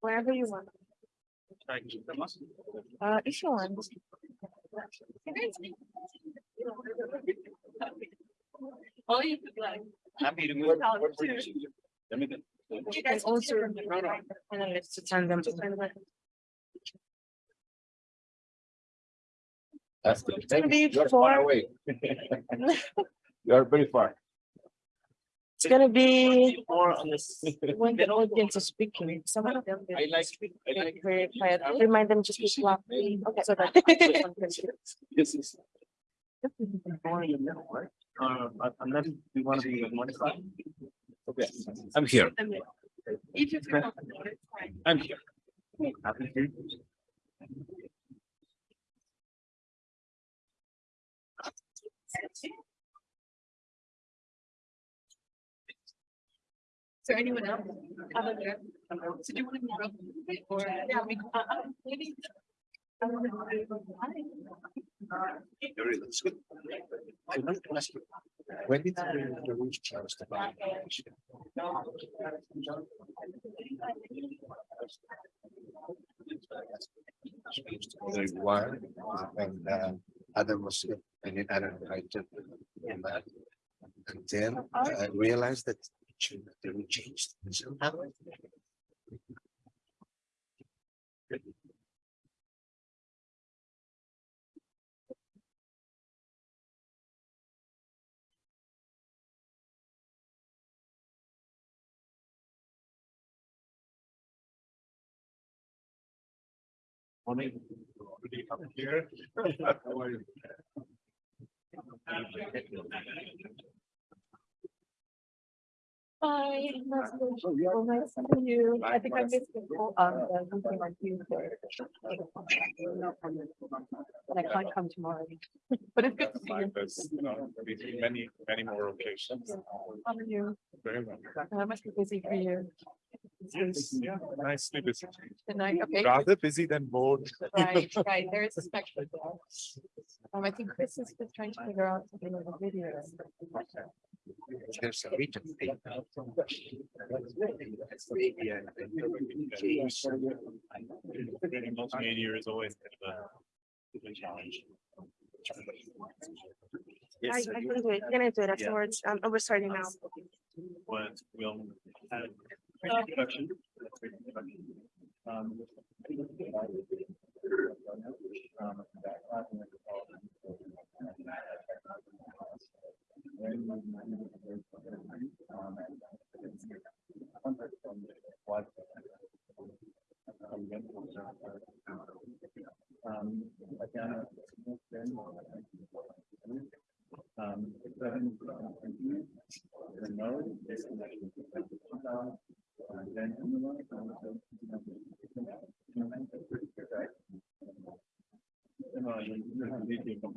Wherever you want. Try and keep them up. Uh, if you want. Oh, you could like. Happy to move. Without What- what- Let me then. You can also. And then let's turn them. That's the. gonna be You're four- far away. You're very far. It's gonna be More on this. when the audience is speaking, some of them. I like, I like. Very quiet, remind them just be loud. Okay, so that. This is. More in the middle, right? Uh, unless we want to be on one side. Okay, I'm here, If you comfortable, it's fine. I'm here. Happy to. So anyone else? Other than- So do you want to move up a bit or? Yeah, we, uh, uh, maybe. Very, good. I want to ask you, When did the the rules change about? The one, and uh, Adam was, and then Adam invited. And then I realized that the rule changed somehow. Morning. Up here. How are you? Bye. Nice to meet you. Oh, nice to meet you. I think I missed the call, um, the meeting on Tuesday. But I can't come tomorrow. But it's good to see you. There's, you know, maybe many, many more occasions. How are you? Very well. I must be busy for you. Yeah, nicely busy. Good night, okay. Rather busy than bored. Right, right, there is a spectrum. there. Um, I think Chris is just trying to figure out something with the video. There's a region. Creating multimedia is always kind of a- a challenge. I, Yes, I can do it, I'm gonna do it afterwards, um, we're starting now. what we'll have. Introduction. Um, again, um, seven, the node is connected to the, um, and then in the one, um, right? No, you- you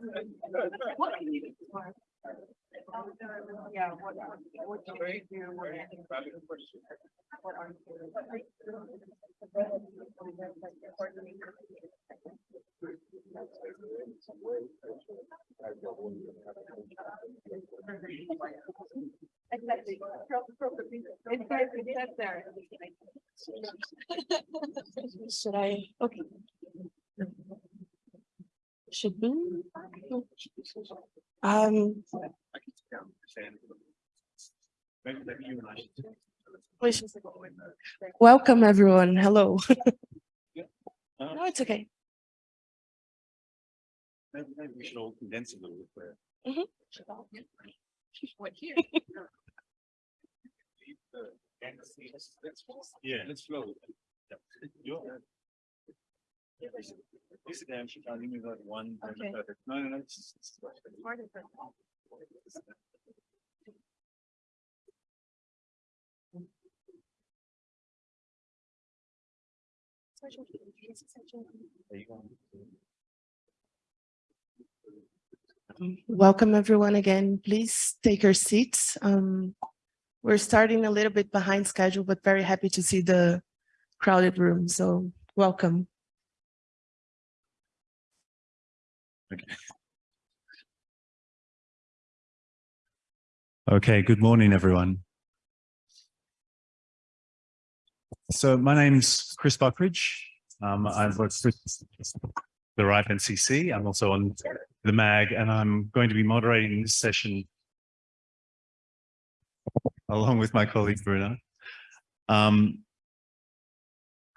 the- the- Yes. And then. Yeah, what, what do you do? What what are Exactly. It's there, it's there. Should I, okay. Should be. Um, you and I welcome everyone, hello. Uh, No, it's okay. Maybe, maybe we should all condense a little bit. there. What here? Yeah, let's flow. You're. That one. Okay. No, no, no. it's- it's- Welcome, everyone, again. Please take your seats. Um, We're starting a little bit behind schedule, but very happy to see the crowded room, so welcome. Okay, good morning, everyone. So my name's Chris Buckridge. Um, I've worked with the RIPE NCC. I'm also on the MAG and I'm going to be moderating this session along with my colleague Bruna. Um,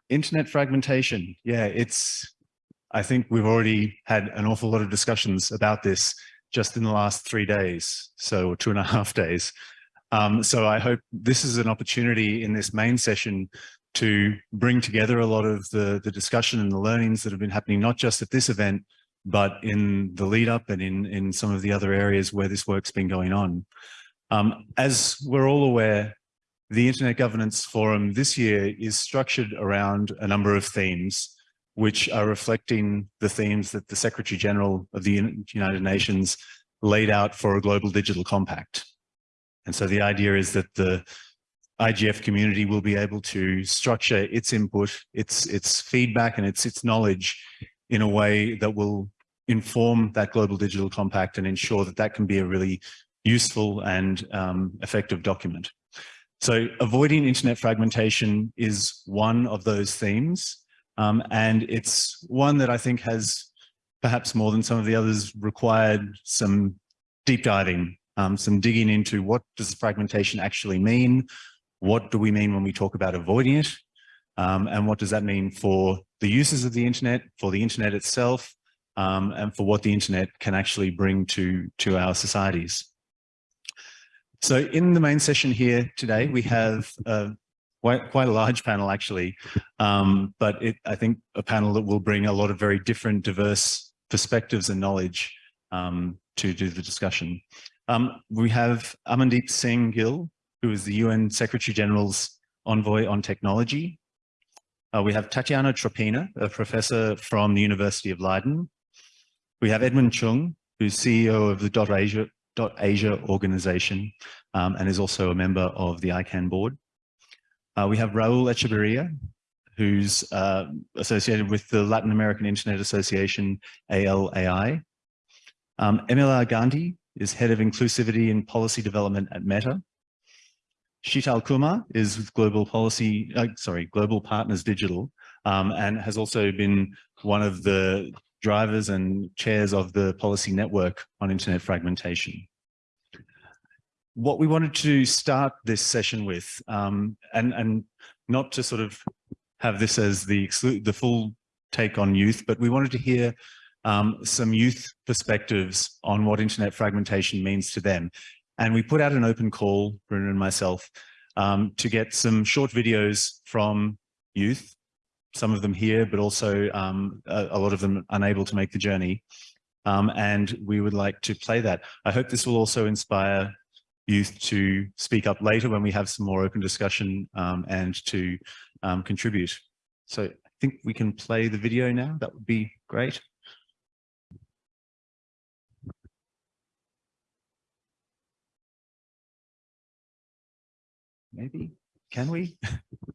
internet fragmentation. Yeah, it's, I think we've already had an awful lot of discussions about this just in the last three days, so two and a half days. Um, so I hope this is an opportunity in this main session to bring together a lot of the, the discussion and the learnings that have been happening, not just at this event, but in the lead up and in, in some of the other areas where this work's been going on. Um, as we're all aware, the Internet Governance Forum this year is structured around a number of themes which are reflecting the themes that the Secretary General of the United Nations laid out for a global digital compact. And so the idea is that the IGF community will be able to structure its input, its, its feedback and its, its knowledge in a way that will inform that global digital compact and ensure that that can be a really useful and um, effective document. So avoiding internet fragmentation is one of those themes. Um, and it's one that I think has perhaps more than some of the others required some deep diving, um, some digging into what does fragmentation actually mean? What do we mean when we talk about avoiding it? Um, and what does that mean for the uses of the internet, for the internet itself, um, and for what the internet can actually bring to, to our societies? So in the main session here today, we have uh, quite, quite a large panel actually, um, but it, I think a panel that will bring a lot of very different diverse perspectives and knowledge um, to do the discussion. Um, we have Amandeep Singh Gill, who is the UN Secretary General's envoy on technology. Uh, we have Tatiana Tropina, a professor from the University of Leiden. We have Edmon Chung, who's CEO of the Dot Asia, Asia organization um, and is also a member of the ICANN board. Uh, we have Raul Echeberria, who's uh, associated with the Latin American Internet Association, ALAI. Um, Emilar Gandhi is head of inclusivity and policy development at Meta. Sheetal Kumar is with Global Policy, uh, sorry, Global Partners Digital, um, and has also been one of the drivers and chairs of the policy network on internet fragmentation what we wanted to start this session with, um, and, and not to sort of have this as the, the full take on youth, but we wanted to hear um, some youth perspectives on what internet fragmentation means to them. And we put out an open call, Bruna and myself, um, to get some short videos from youth, some of them here, but also um, a, a, lot of them unable to make the journey. Um, and we would like to play that. I hope this will also inspire youth to speak up later when we have some more open discussion um, and to um, contribute. So I think we can play the video now. That would be great. Maybe, can we?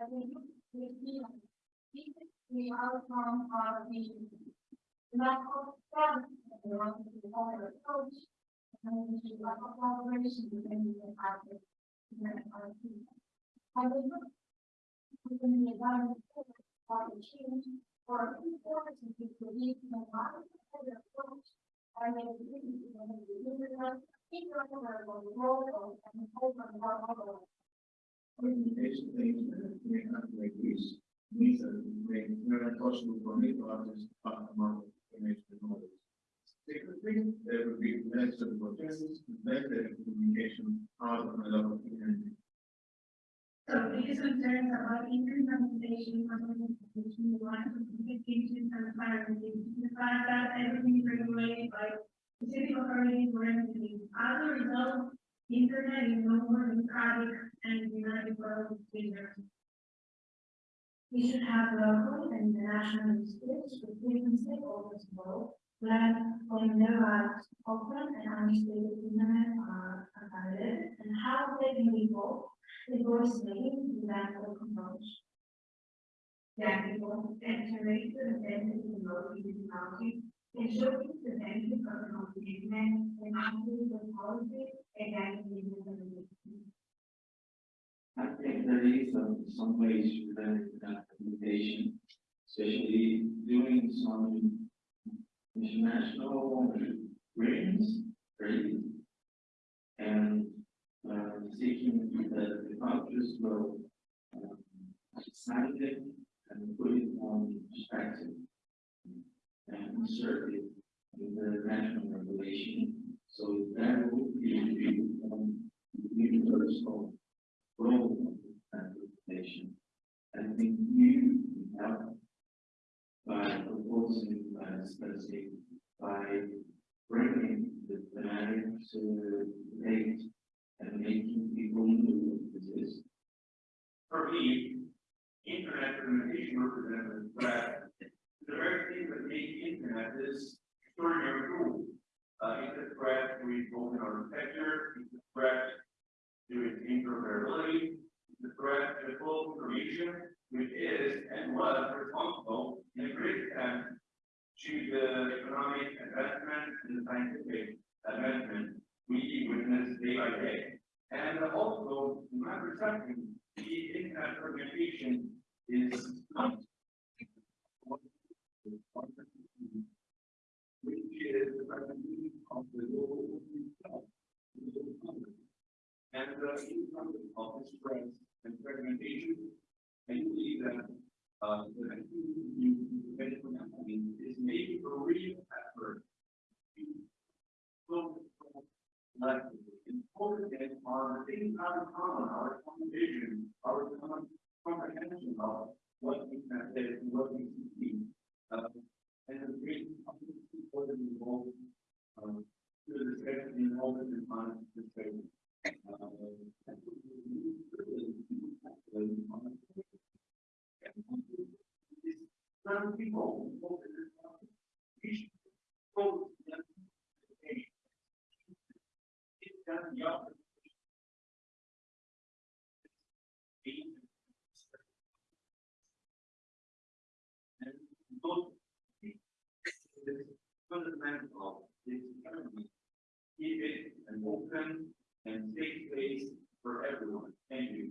of the medical study, the one with the water approach, and the local collaboration between the department and our team. However, within the environment of the change or important to believe in the modern approach, I in the universe, keep your role and hold on Organization things that we have to make use, these are possible for me to understand about information. Secondly, there will be less of better communication out of the. So these concerns about implementation implementation, the of communication and clarity, the fact that everything is regulated by specific authorities or entities. As a result, internet is no more democratic and united world standard. We should have local and national initiatives with different stakeholders involved, plan when there are open and unstable internet are available and how they can be the voice making that of approach. Yeah, people iterate the benefits of local technology and showcase the benefits of the commitment and actually the policy. I think there is some, some ways to prevent that implementation, especially doing some international agreements, trade, and uh, seeking that the countries will um, sign it and put it on perspective and insert it in the national regulation. So that would be um, universal role of that regulation. I think you help by proposing, uh, let's by bringing the thematic to the date and making people know what this is. For me, internet communication represents a threat. The very thing that makes internet is extraordinary tool. Uh, it's a threat to open architecture, it's a threat to interoperability, it's a threat to full information, which is and was responsible in a great extent to the economic advancement and the scientific advancement we witness day by day. And also, in my perception, the internet communication is not which is the recognition of the global itself, the economy. And the income of this stress and fragmentation, I believe that, uh, the new medical company is making a real effort to build like important are the things out of common, our common vision, our common comprehension of what we can say and what we see. Uh, and the great people that involved, um, to the discussion involved in this discussion. Uh, and so we need to really do that, uh, on it. And it's Some people, involved in this topic, we should focus on education. It's done the opposite. And those is fundamental of this economy. Keep it an open and safe place for everyone. Thank you.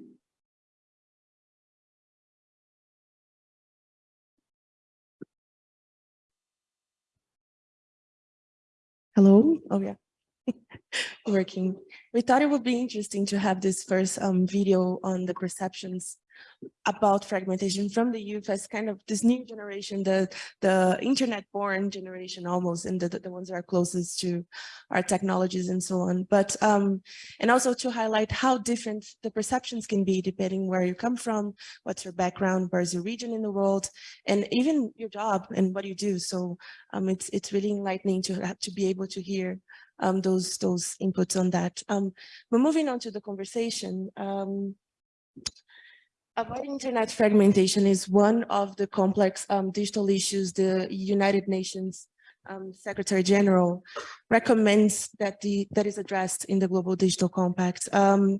Hello? Oh, yeah. Working. We thought it would be interesting to have this first um, video on the perceptions about fragmentation from the youth as kind of this new generation, the the internet born generation almost, and the, the ones that are closest to our technologies and so on. But um, and also to highlight how different the perceptions can be depending where you come from, what's your background, where's your region in the world, and even your job and what you do. So um, it's it's really enlightening to have to be able to hear um, those those inputs on that. Um, but moving on to the conversation, um, about internet fragmentation is one of the complex um, digital issues the United Nations um, Secretary General recommends that the that is addressed in the Global Digital Compact. Um,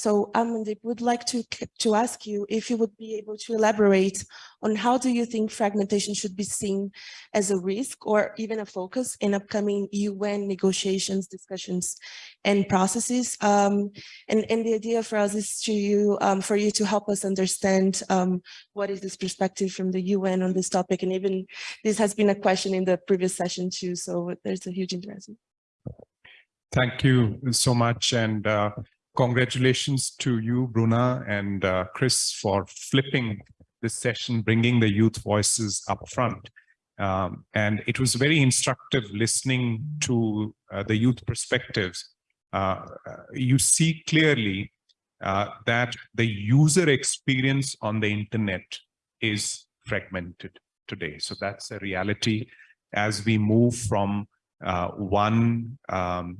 so Amandeep would like to to ask you if you would be able to elaborate on how do you think fragmentation should be seen as a risk or even a focus in upcoming UN negotiations, discussions, and processes. Um, and, and the idea for us is to you um, for you to help us understand um, what is this perspective from the UN on this topic. And even this has been a question in the previous session too. So there's a huge interest. Thank you so much. And uh, congratulations to you, Bruna and uh, Chris, for flipping this session, bringing the youth voices up front. Um, and it was very instructive listening to uh, the youth perspectives. Uh, you see clearly uh, that the user experience on the internet is fragmented today. So that's a reality as we move from uh, one um,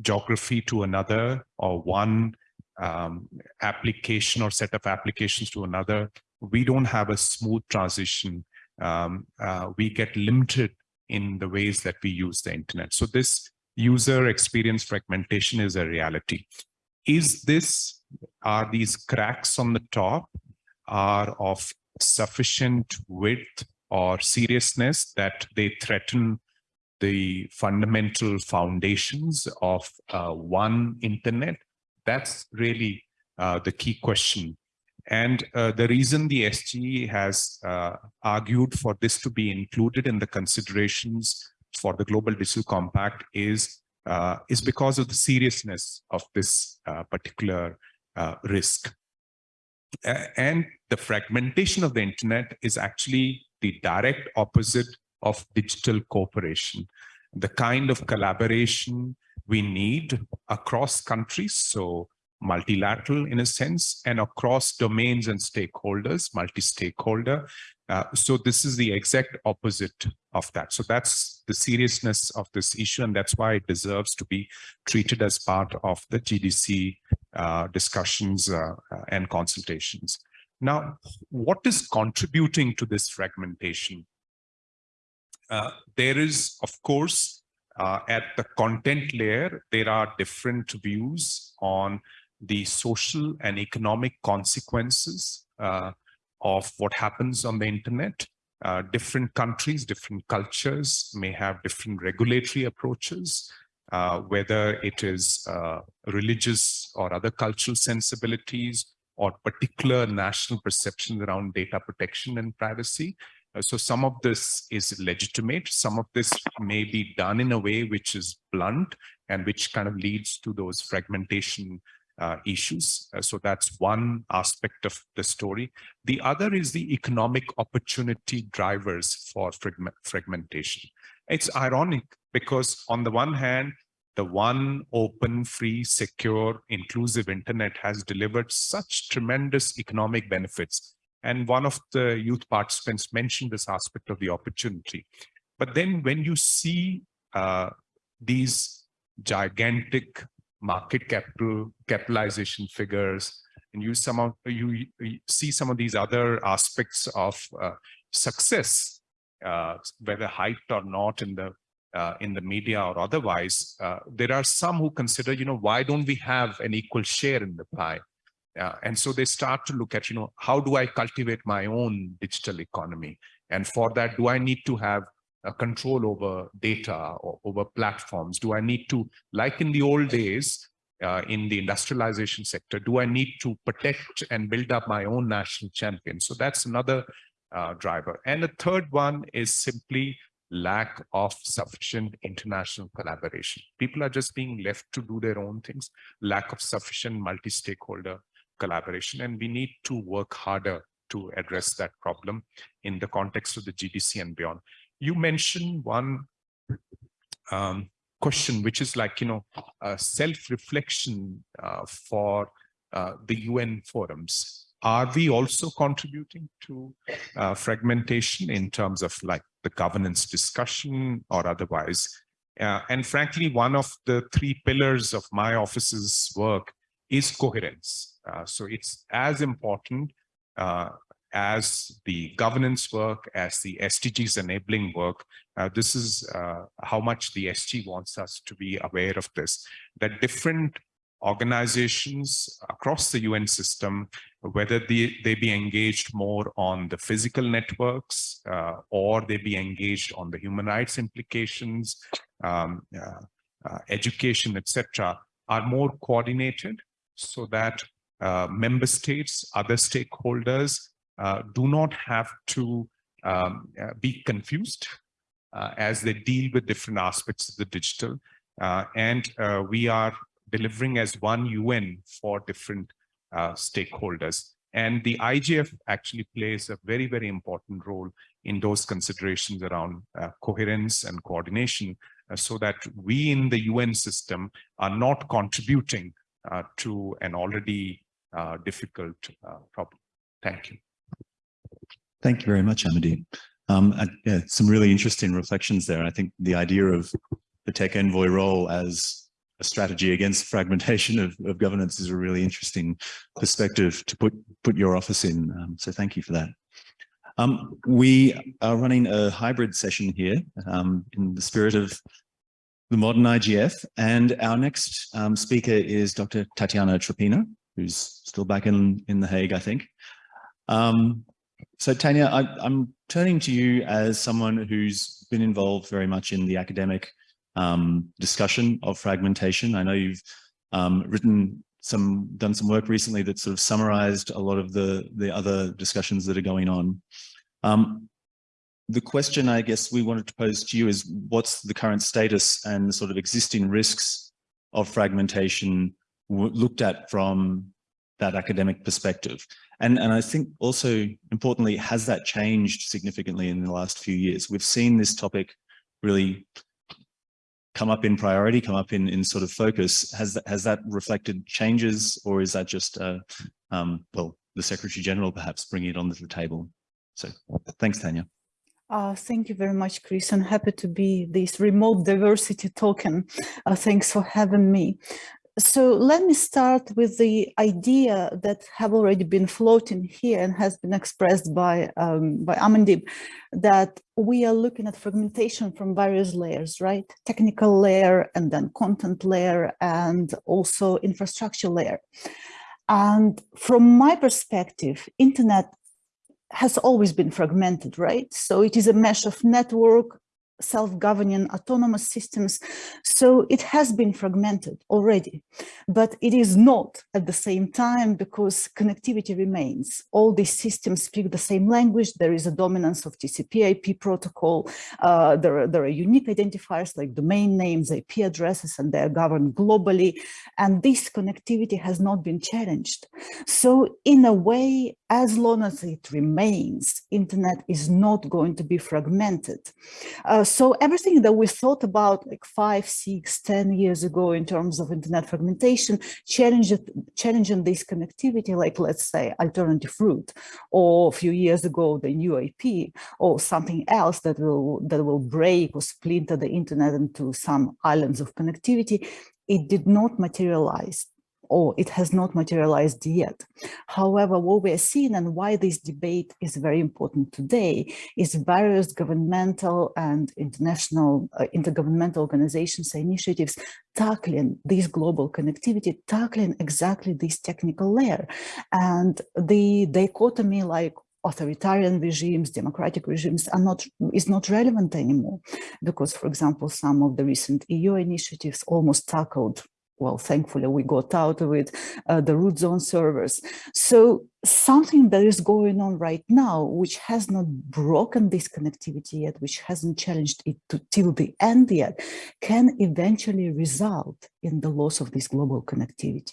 geography to another or one um, application or set of applications to another, we don't have a smooth transition. Um, uh, we get limited in the ways that we use the internet. So this user experience fragmentation is a reality. Is this, are these cracks on the top are of sufficient width or seriousness that they threaten the fundamental foundations of uh, one internet? That's really uh, the key question. And uh, the reason the SGE has uh, argued for this to be included in the considerations for the Global Digital Compact is, uh, is because of the seriousness of this uh, particular risk. and the fragmentation of the internet is actually the direct opposite of digital cooperation, the kind of collaboration we need across countries, so multilateral in a sense, and across domains and stakeholders, multi-stakeholder. Uh, so this is the exact opposite of that. So that's the seriousness of this issue, and that's why it deserves to be treated as part of the GDC uh, discussions uh, and consultations. Now, what is contributing to this fragmentation? Uh, there is, of course, uh, at the content layer, there are different views on the social and economic consequences uh, of what happens on the internet. Uh, different countries, different cultures may have different regulatory approaches, uh, whether it is religious or other cultural sensibilities or particular national perceptions around data protection and privacy. Uh, so some of this is legitimate. Some of this may be done in a way which is blunt and which kind of leads to those fragmentation uh, issues. Uh, so that's one aspect of the story. The other is the economic opportunity drivers for fragment fragmentation. It's ironic because on the one hand, the one open, free, secure, inclusive internet has delivered such tremendous economic benefits and one of the youth participants mentioned this aspect of the opportunity. But then when you see uh, these gigantic market capital capitalization figures, and you you, you see some of these other aspects of uh, success, uh, whether hyped or not in the uh, in the media or otherwise, uh, there are some who consider, you know, why don't we have an equal share in the pie? Uh, and so they start to look at, you know, how do I cultivate my own digital economy? And for that, do I need to have a control over data or over platforms? Do I need to, like in the old days, uh, in the industrialization sector, do I need to protect and build up my own national champion? So that's another uh, driver. And the third one is simply lack of sufficient international collaboration. People are just being left to do their own things, lack of sufficient multi-stakeholder collaboration, and we need to work harder to address that problem in the context of the GDC and beyond. You mentioned one um, question, which is like, you know, a self-reflection uh, for uh, the UN forums. Are we also contributing to uh, fragmentation in terms of like the governance discussion or otherwise? Uh, and frankly, one of the three pillars of my office's work is coherence. Uh, so it's as important uh, as the governance work, as the SDGs enabling work. Uh, this is uh, how much the SG wants us to be aware of this, that different organizations across the UN system, whether they, they be engaged more on the physical networks uh, or they be engaged on the human rights implications, um, education, etc., are more coordinated so that uh, member states, other stakeholders uh, do not have to um, uh, be confused uh, as they deal with different aspects of the digital. And we are delivering as one UN for different stakeholders. And the IGF actually plays a very, very important role in those considerations around coherence and coordination so that we in the UN system are not contributing uh, to an already uh, difficult uh, problem. Thank you. Thank you very much, Amity. Um, yeah, some really interesting reflections there. I think the idea of the tech envoy role as a strategy against fragmentation of, of governance is a really interesting perspective to put, put your office in. Um, so thank you for that. Um, we are running a hybrid session here um, in the spirit of the modern IGF. And our next um, speaker is Dr. Tatiana Tropina, who's still back in, in The Hague, I think. Um, so Tanya, I, am turning to you as someone who's been involved very much in the academic um, discussion of fragmentation. I know you've um, written some, done some work recently that sort of summarized a lot of the, the other discussions that are going on. Um, the question I guess we wanted to pose to you is what's the current status and the sort of existing risks of fragmentation looked at from that academic perspective? And, and I think also importantly, has that changed significantly in the last few years? We've seen this topic really come up in priority, come up in, in sort of focus. Has that, has that reflected changes or is that just, uh, um, well, the Secretary General perhaps bringing it on the table? So thanks, Tanya. Uh, thank you very much, Chris. I'm happy to be this remote diversity token. Uh, thanks for having me. So let me start with the idea that have already been floating here and has been expressed by, um, by Amandeep, that we are looking at fragmentation from various layers, right? Technical layer and then content layer and also infrastructure layer. And from my perspective, internet has always been fragmented, right? So it is a mesh of network, self-governing autonomous systems. So it has been fragmented already, but it is not at the same time because connectivity remains. All these systems speak the same language. There is a dominance of TCP IP protocol. Uh, there, are, there are unique identifiers like domain names, IP addresses, and they're governed globally. And this connectivity has not been challenged. So in a way, as long as it remains, internet is not going to be fragmented. Uh, so everything that we thought about like five, six, ten years ago in terms of internet fragmentation, challenging this connectivity, like let's say alternative root, or a few years ago, the new IP, or something else that will, that will break or splinter the internet into some islands of connectivity, it did not materialize or it has not materialized yet. However, what we're seeing and why this debate is very important today is various governmental and international uh, intergovernmental organizations initiatives tackling this global connectivity, tackling exactly this technical layer. And the dichotomy like authoritarian regimes, democratic regimes are not is not relevant anymore because, for example, some of the recent EU initiatives almost tackled well, thankfully we got out of it, uh, the root zone servers. So something that is going on right now, which has not broken this connectivity yet, which hasn't challenged it to, till the end yet, can eventually result in the loss of this global connectivity.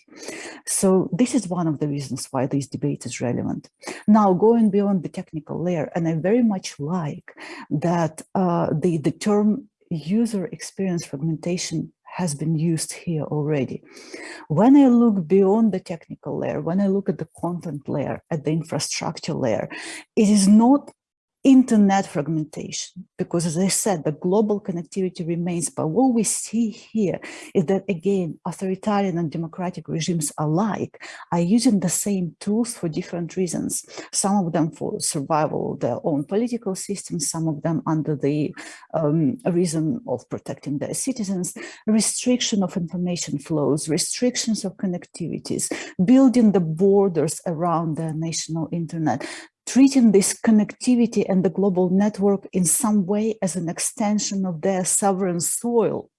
So this is one of the reasons why this debate is relevant. Now, going beyond the technical layer, and I very much like that uh, the, the term user experience fragmentation has been used here already. When I look beyond the technical layer, when I look at the content layer, at the infrastructure layer, it is not internet fragmentation, because as I said, the global connectivity remains, but what we see here is that again, authoritarian and democratic regimes alike are using the same tools for different reasons. Some of them for survival of their own political systems, some of them under the um, reason of protecting their citizens, restriction of information flows, restrictions of connectivities, building the borders around their national internet, treating this connectivity and the global network in some way as an extension of their sovereign soil.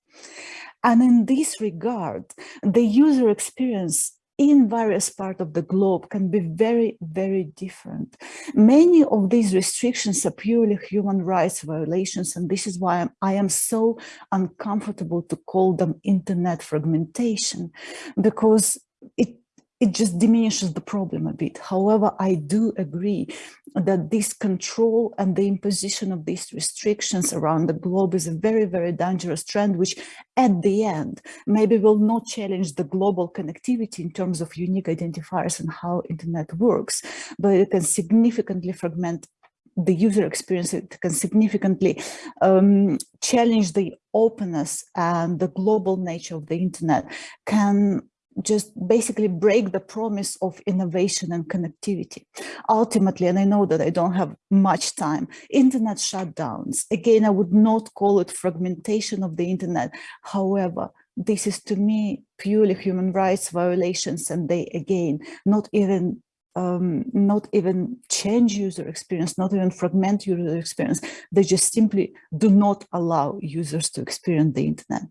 And in this regard, the user experience in various parts of the globe can be very, very different. Many of these restrictions are purely human rights violations, and this is why I'm, I am so uncomfortable to call them internet fragmentation, because it just diminishes the problem a bit. However, I do agree that this control and the imposition of these restrictions around the globe is a very, very dangerous trend, which at the end, maybe will not challenge the global connectivity in terms of unique identifiers and how internet works, but it can significantly fragment the user experience, it can significantly um, challenge the openness and the global nature of the internet, can just basically break the promise of innovation and connectivity. Ultimately, and I know that I don't have much time, internet shutdowns. Again, I would not call it fragmentation of the internet. However, this is to me purely human rights violations and they again not even um, not even change user experience, not even fragment user experience. They just simply do not allow users to experience the internet.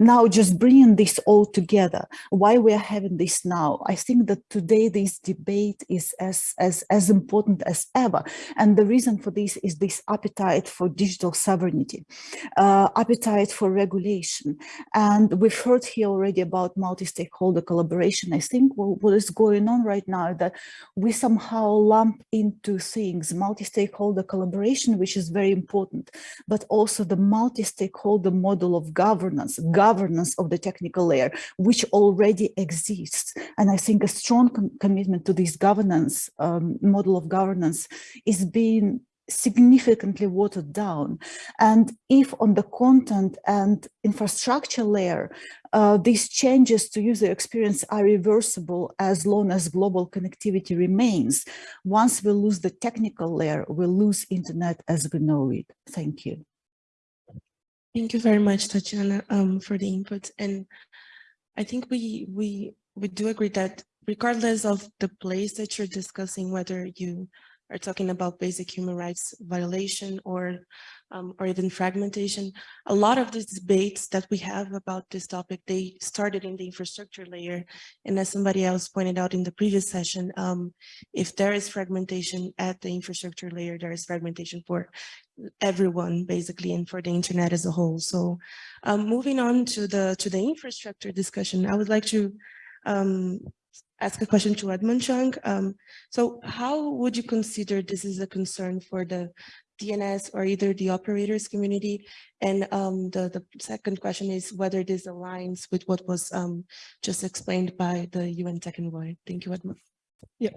Now, just bringing this all together, why we are having this now, I think that today this debate is as, as, as important as ever. And the reason for this is this appetite for digital sovereignty, uh, appetite for regulation. And we've heard here already about multi-stakeholder collaboration. I think what, what is going on right now that we somehow lump into things multi-stakeholder collaboration, which is very important, but also the multi-stakeholder model of governance, governance of the technical layer, which already exists. And I think a strong com commitment to this governance um, model of governance is being significantly watered down. And if on the content and infrastructure layer, uh, these changes to user experience are reversible as long as global connectivity remains, once we lose the technical layer, we lose internet as we know it. Thank you. Thank you very much, Tatiana, um, for the input. And I think we we we do agree that regardless of the place that you're discussing, whether you are talking about basic human rights violation or um, or even fragmentation. A lot of these debates that we have about this topic, they started in the infrastructure layer. And as somebody else pointed out in the previous session, um, if there is fragmentation at the infrastructure layer, there is fragmentation for everyone basically and for the internet as a whole. So um, moving on to the to the infrastructure discussion, I would like to um, ask a question to Edmon Chung. Um, so how would you consider this is a concern for the DNS or either the operators community? And um, the, the second question is whether this aligns with what was um, just explained by the UN Tech Envoy. Thank you, Edmon. Yeah,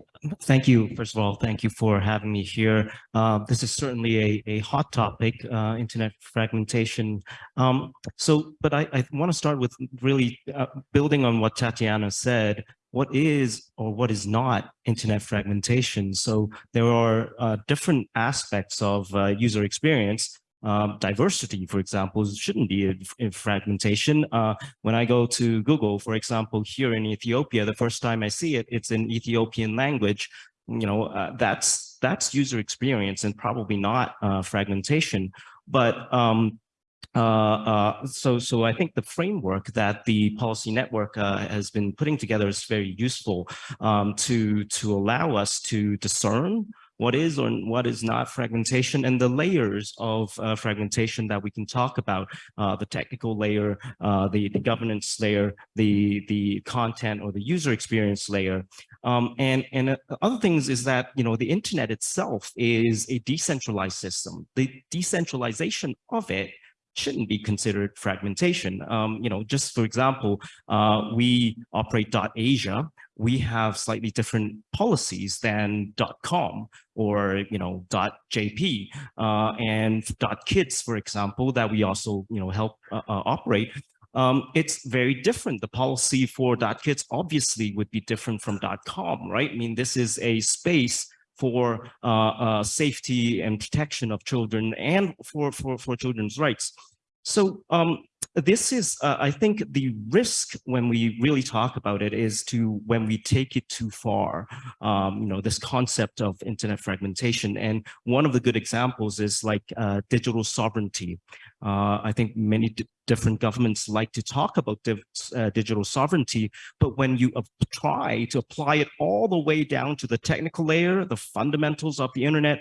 thank you. First of all, thank you for having me here. Uh, this is certainly a, a hot topic, uh, internet fragmentation. Um, so, but I, I want to start with really uh, building on what Tatiana said what is or what is not internet fragmentation. So there are uh, different aspects of uh, user experience. Um, diversity, for example, shouldn't be a, a fragmentation. Uh, when I go to Google, for example, here in Ethiopia, the first time I see it, it's in Ethiopian language. You know, uh, that's that's user experience and probably not uh, fragmentation. But um, uh, uh, so, so I think the framework that the policy network uh, has been putting together is very useful um, to to allow us to discern what is or what is not fragmentation and the layers of uh, fragmentation that we can talk about uh, the technical layer uh, the the governance layer the the content or the user experience layer. Um, and and other things is that you know the internet itself is a decentralized system. The decentralization of it shouldn't be considered fragmentation. Um, you know, just for example, uh, we operate .asia, we have slightly different policies than dot .com or, you know, dot .jp uh, and .kids, for example, that we also, you know, help uh, uh, operate. Um, it's very different. The policy for .kids obviously would be different from dot .com, right? I mean, this is a space for uh, uh, safety and protection of children and for, for, for children's rights. So um, this is, uh, I think the risk when we really talk about it is to when we take it too far, um, you know, this concept of internet fragmentation. And one of the good examples is like uh, digital sovereignty. Uh, I think many different governments like to talk about uh, digital sovereignty, but when you try to apply it all the way down to the technical layer, the fundamentals of the internet,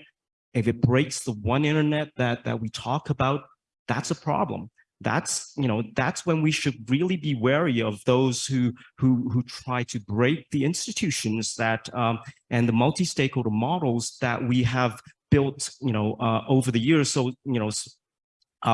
if it breaks the one internet that, that we talk about, that's a problem. That's you know that's when we should really be wary of those who who who try to break the institutions that um, and the multi-stakeholder models that we have built you know uh, over the years. So you know uh,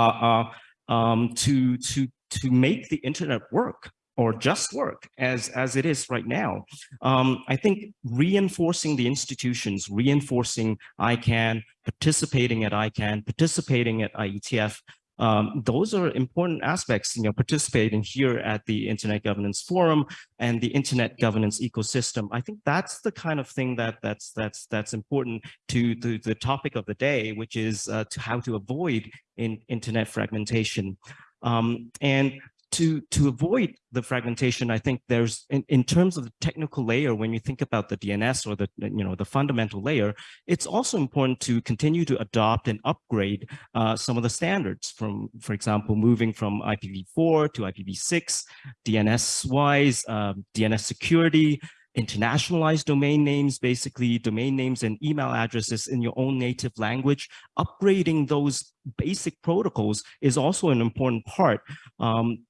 uh, um, to to to make the internet work or just work as as it is right now um, i think reinforcing the institutions reinforcing icann participating at icann participating at ietf um, those are important aspects, you know, participating here at the Internet Governance Forum and the Internet Governance ecosystem. I think that's the kind of thing that that's that's that's important to the, the topic of the day, which is uh, to how to avoid in Internet fragmentation. Um, and to to avoid the fragmentation, I think there's in, in terms of the technical layer, when you think about the DNS or the you know the fundamental layer, it's also important to continue to adopt and upgrade uh, some of the standards from, for example, moving from IPv4 to IPv6, DNS wise, uh, DNS security, internationalized domain names, basically domain names and email addresses in your own native language. Upgrading those basic protocols is also an important part. Um,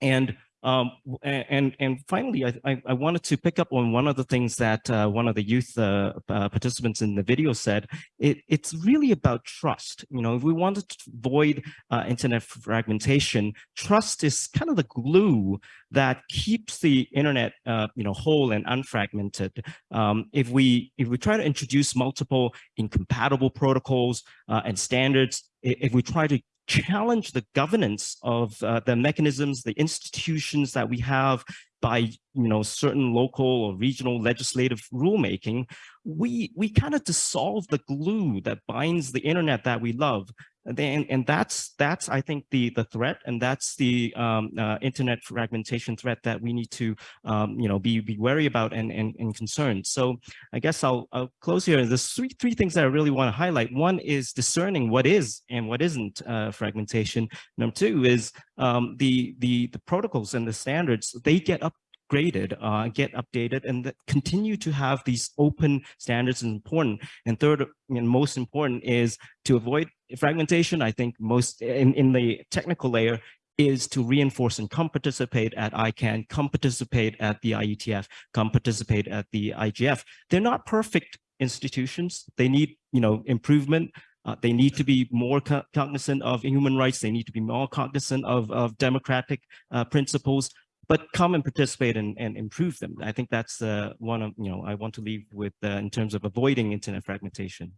and um, and and finally, I, I wanted to pick up on one of the things that uh, one of the youth uh, uh, participants in the video said. It, it's really about trust. You know, if we want to avoid uh, internet fragmentation, trust is kind of the glue that keeps the internet, uh, you know, whole and unfragmented. Um, if we if we try to introduce multiple incompatible protocols uh, and standards, if we try to challenge the governance of uh, the mechanisms, the institutions that we have by you know certain local or regional legislative rulemaking, we we kind of dissolve the glue that binds the internet that we love and, and that's that's I think the the threat and that's the um, uh, internet fragmentation threat that we need to um, you know be be wary about and, and and concerned. So I guess I'll I'll close here. There's three three things that I really want to highlight. One is discerning what is and what isn't uh, fragmentation. Number two is um, the the the protocols and the standards they get up graded, uh, get updated, and continue to have these open standards is important. And third, and most important is to avoid fragmentation. I think most in, in the technical layer is to reinforce and come participate at ICANN, come participate at the IETF, come participate at the IGF. They're not perfect institutions. They need, you know, improvement. Uh, they need to be more co cognizant of human rights. They need to be more cognizant of, of democratic uh, principles but come and participate and, and improve them. I think that's uh, one of, you know, I want to leave with uh, in terms of avoiding internet fragmentation.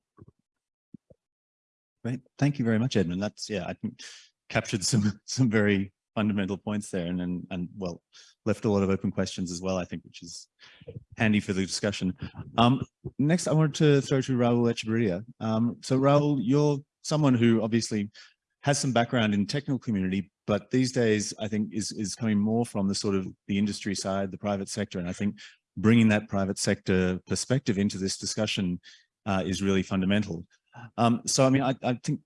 Great. Thank you very much, Edmon. That's, yeah, I think captured some, some very fundamental points there and, and, and well, left a lot of open questions as well, I think, which is handy for the discussion. Um, next, I wanted to throw to Raul Echeberria. Um, so Raul, you're someone who obviously has some background in technical community, but these days I think is, is coming more from the sort of the industry side, the private sector. And I think bringing that private sector perspective into this discussion uh, is really fundamental. Um, so, I mean, I, I, think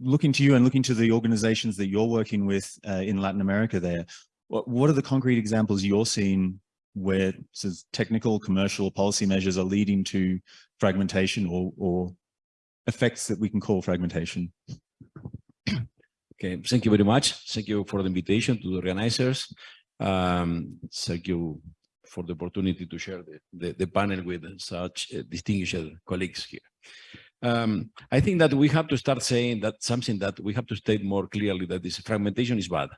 looking to you and looking to the organizations that you're working with uh, in Latin America there, what, what are the concrete examples you're seeing where technical, commercial, policy measures are leading to fragmentation or, or effects that we can call fragmentation? Okay, thank you very much. Thank you for the invitation to the organizers. Um, thank you for the opportunity to share the, the, the panel with such uh, distinguished colleagues here. Um, I think that we have to start saying that something that we have to state more clearly that this fragmentation is bad.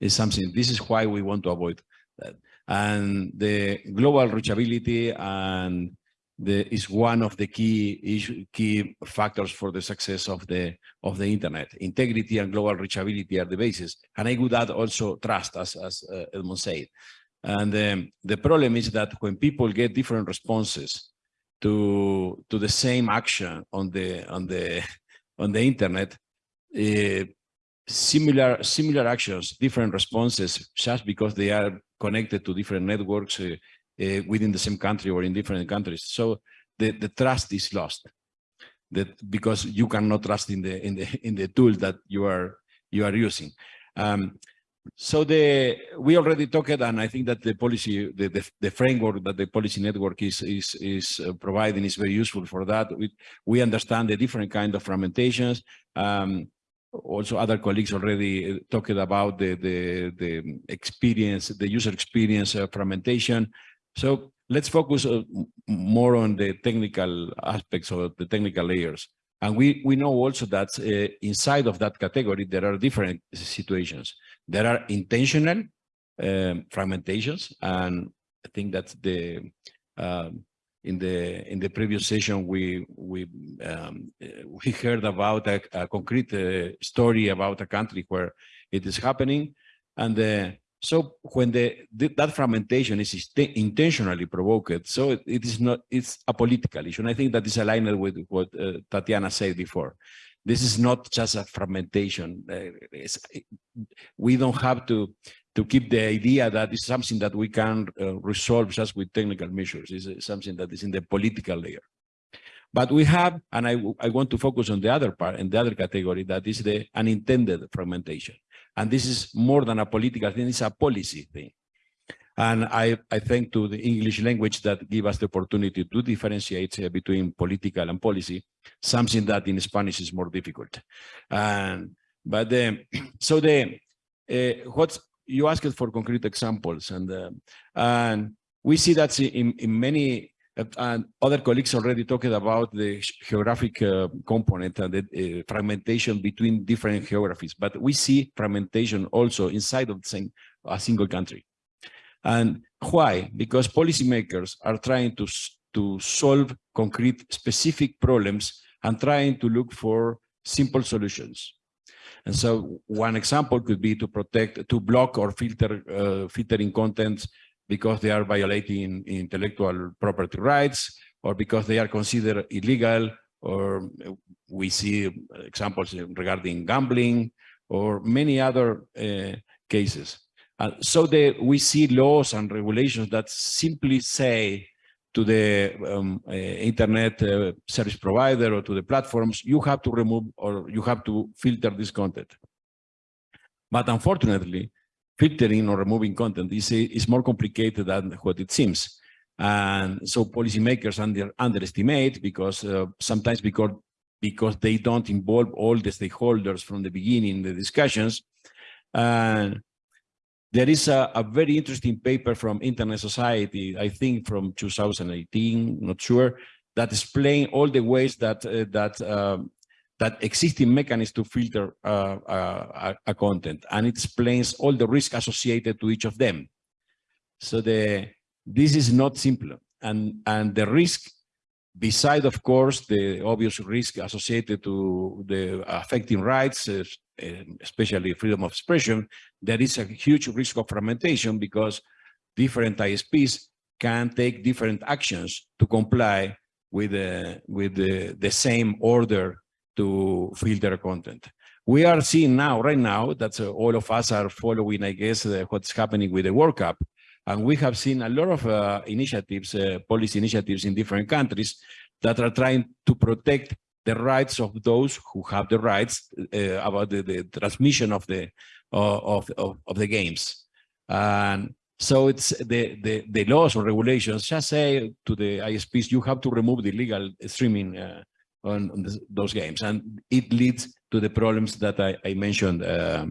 It's something, this is why we want to avoid that. And the global reachability and the, is one of the key issue, key factors for the success of the of the internet. Integrity and global reachability are the basis, and I would add also trust, as as uh, Edmon said. And um, the problem is that when people get different responses to to the same action on the on the on the internet, uh, similar similar actions, different responses, just because they are connected to different networks uh, uh, within the same country or in different countries. So the, the trust is lost. That because you cannot trust in the in the in the tool that you are you are using. Um, so the we already talked, and I think that the policy, the, the, the framework that the policy network is is is uh, providing is very useful for that. We we understand the different kind of fragmentations. Um, also, other colleagues already uh, talked about the the the experience, the user experience uh, fragmentation. So let's focus uh, more on the technical aspects or the technical layers. And we, we know also that uh, inside of that category, there are different situations. There are intentional um, fragmentations. And I think that the um, in the in the previous session, we we um, we heard about a, a concrete uh, story about a country where it is happening. And the so when the, the, that fragmentation is intentionally provoked, so it, it is not, it's a political issue. And I think that is aligned with what uh, Tatiana said before. This is not just a fragmentation. Uh, we don't have to, to keep the idea that it's something that we can uh, resolve just with technical measures. It's something that is in the political layer. But we have, and I, I want to focus on the other part, and the other category, that is the unintended fragmentation. And this is more than a political thing, it's a policy thing. And I, I thank to the English language that give us the opportunity to differentiate uh, between political and policy, something that in Spanish is more difficult. And, but um, so the, uh, what you asked for concrete examples and, uh, and we see that in, in many and other colleagues already talked about the geographic uh, component and the uh, fragmentation between different geographies, but we see fragmentation also inside of the same, a single country. And why? Because policymakers are trying to, to solve concrete specific problems and trying to look for simple solutions. And so one example could be to protect, to block or filter, uh, filtering content because they are violating intellectual property rights or because they are considered illegal or we see examples regarding gambling or many other uh, cases. Uh, so the, we see laws and regulations that simply say to the um, uh, internet uh, service provider or to the platforms, you have to remove or you have to filter this content. But unfortunately, filtering or removing content is, is more complicated than what it seems. And so policymakers under, underestimate because uh, sometimes because, because they don't involve all the stakeholders from the beginning in the discussions. And there is a, a, very interesting paper from Internet Society, I think from 2018, not sure, that explain all the ways that uh, that um, that existing mechanism to filter uh, uh, a content and it explains all the risk associated to each of them. So the this is not simple and and the risk beside of course the obvious risk associated to the affecting rights uh, especially freedom of expression there is a huge risk of fragmentation because different ISPs can take different actions to comply with the with the, the same order to filter content. We are seeing now, right now, that uh, all of us are following, I guess, uh, what's happening with the World Cup. And we have seen a lot of uh, initiatives, uh, policy initiatives in different countries that are trying to protect the rights of those who have the rights uh, about the, the, transmission of the of, of, of the games. And so it's the, the, the laws or regulations just say to the ISPs, you have to remove the illegal streaming uh, on, on this, those games, and it leads to the problems that I, I mentioned uh,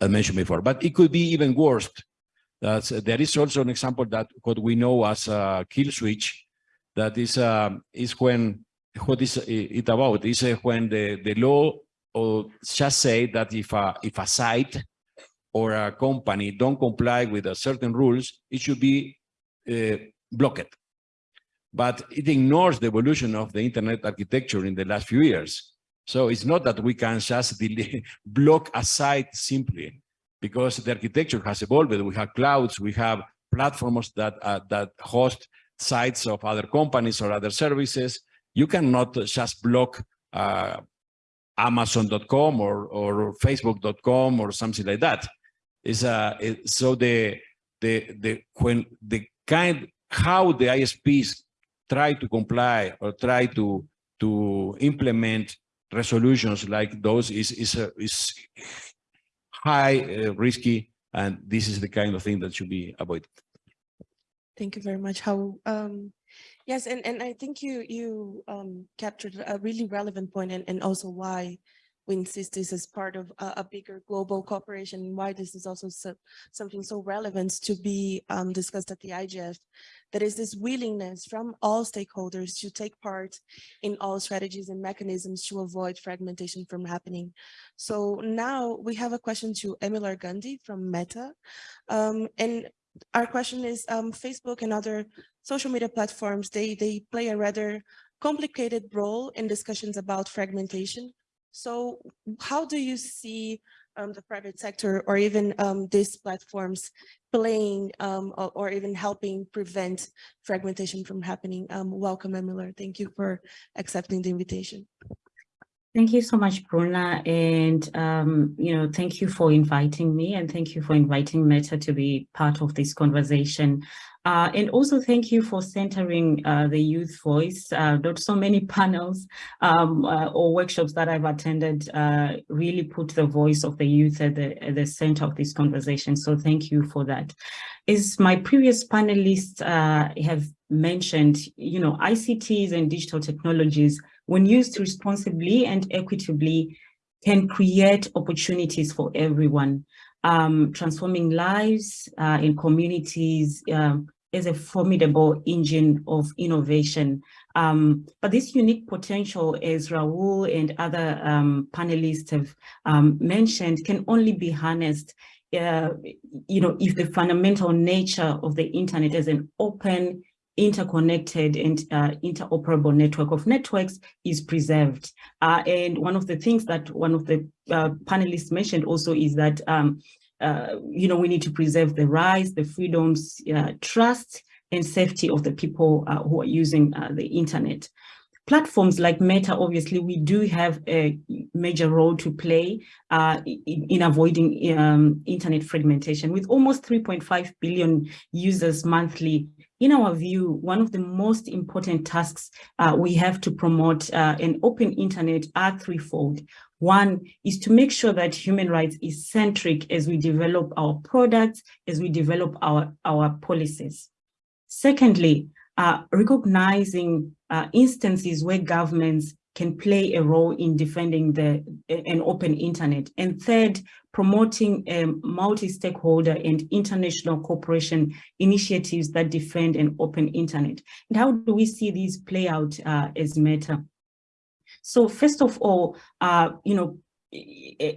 I mentioned before. But it could be even worse. That's, there is also an example that what we know as a kill switch, that is uh, is when what is it about? Is when the the law or just say that if a if a site or a company don't comply with a certain rules, it should be uh, blocked. But it ignores the evolution of the internet architecture in the last few years. So it's not that we can just block a site simply because the architecture has evolved. We have clouds, we have platforms that uh, that host sites of other companies or other services. You cannot just block uh, Amazon.com or or Facebook.com or something like that. Is uh, it, so the the the when the kind how the ISPs try to comply or try to to implement resolutions like those is is uh, is high uh, risky and this is the kind of thing that should be avoided. Thank you very much. How, um, yes, and, and I think you, you, um, captured a really relevant point and, and also why we insist this as part of a, a bigger global cooperation and why this is also so, something so relevant to be, um, discussed at the IGF. That is this willingness from all stakeholders to take part in all strategies and mechanisms to avoid fragmentation from happening. So now we have a question to Emilar Gandhi from Meta. Um, and our question is um, Facebook and other social media platforms, they, they play a rather complicated role in discussions about fragmentation. So how do you see um, the private sector or even um, these platforms playing um, or, or, even helping prevent fragmentation from happening? Um, welcome, Emilar. Thank you for accepting the invitation. Thank you so much, Bruna. And, um, you know, thank you for inviting me and thank you for inviting Meta to be part of this conversation. Uh, and also thank you for centering uh, the youth voice. Uh, not so many panels um, uh, or workshops that I've attended uh, really put the voice of the youth at the, at the center of this conversation. So thank you for that. As my previous panelists have mentioned, you know, ICTs and digital technologies when used responsibly and equitably, can create opportunities for everyone, um, transforming lives uh, in communities um, is a formidable engine of innovation. Um, but this unique potential, as Raul and other um, panelists have um, mentioned, can only be harnessed uh, you know, if the fundamental nature of the internet as an open, interconnected and uh, interoperable network of networks is preserved. Uh, and one of the things that one of the uh, panelists mentioned also is that, um, uh, you know, we need to preserve the rights, the freedoms, uh, trust, and safety of the people uh, who are using the internet. Platforms like Meta, obviously, we do have a major role to play in, in, avoiding um, internet fragmentation. With almost 3.5 billion users monthly, in our view, one of the most important tasks uh, we have to promote uh, an open internet are threefold. One is to make sure that human rights is centric as we develop our products, as we develop our, our policies. Secondly, uh, recognizing uh, instances where governments can play a role in defending the an open internet. And third, promoting a multi-stakeholder and international cooperation initiatives that defend an open internet. And how do we see these play out uh, as Meta? So first of all, uh, you know,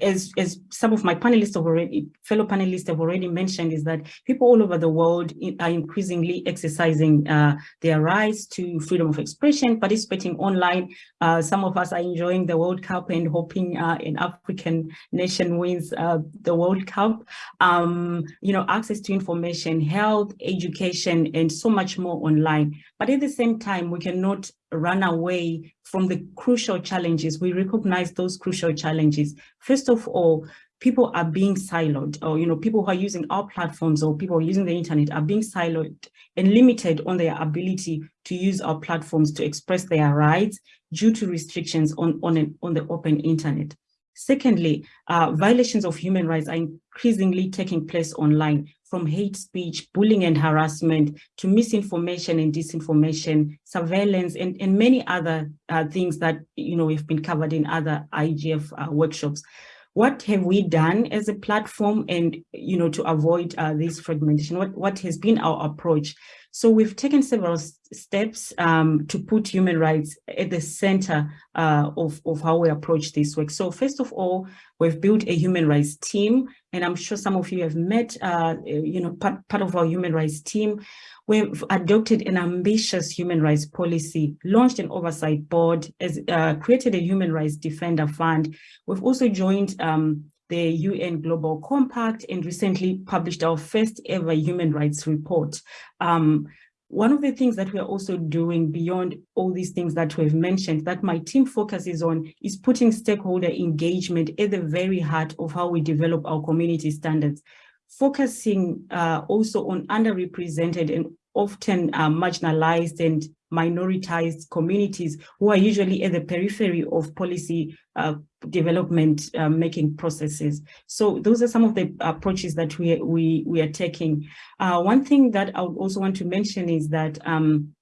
as, as some of my panelists have already, fellow panelists have already mentioned, is that people all over the world are increasingly exercising uh, their rights to freedom of expression, participating online. Uh, some of us are enjoying the World Cup and hoping uh, an African nation wins uh, the World Cup. Um, you know, access to information, health, education, and so much more online. But at the same time, we cannot run away from the crucial challenges. We recognize those crucial challenges. First of all, people are being siloed or, you know, people who are using our platforms or people using the internet are being siloed and limited on their ability to use our platforms to express their rights due to restrictions on, on, an, on the open internet. Secondly, uh, violations of human rights are increasingly taking place online from hate speech, bullying and harassment to misinformation and disinformation, surveillance, and, and many other uh, things that, you know, have been covered in other IGF uh, workshops. What have we done as a platform and, you know, to avoid uh, this fragmentation? What, what has been our approach? So we've taken several steps um, to put human rights at the center uh, of, of how we approach this work. So first of all, we've built a human rights team, and I'm sure some of you have met, uh, you know, part, part of our human rights team. We've adopted an ambitious human rights policy, launched an oversight board, as, uh, created a human rights defender fund. We've also joined um, the UN Global Compact and recently published our first ever human rights report. Um, one of the things that we are also doing beyond all these things that we've mentioned that my team focuses on is putting stakeholder engagement at the very heart of how we develop our community standards, focusing uh, also on underrepresented and often uh, marginalized and minoritized communities who are usually at the periphery of policy uh, development uh, making processes. So those are some of the approaches that we, we, we are taking. Uh, one thing that I would also want to mention is that um,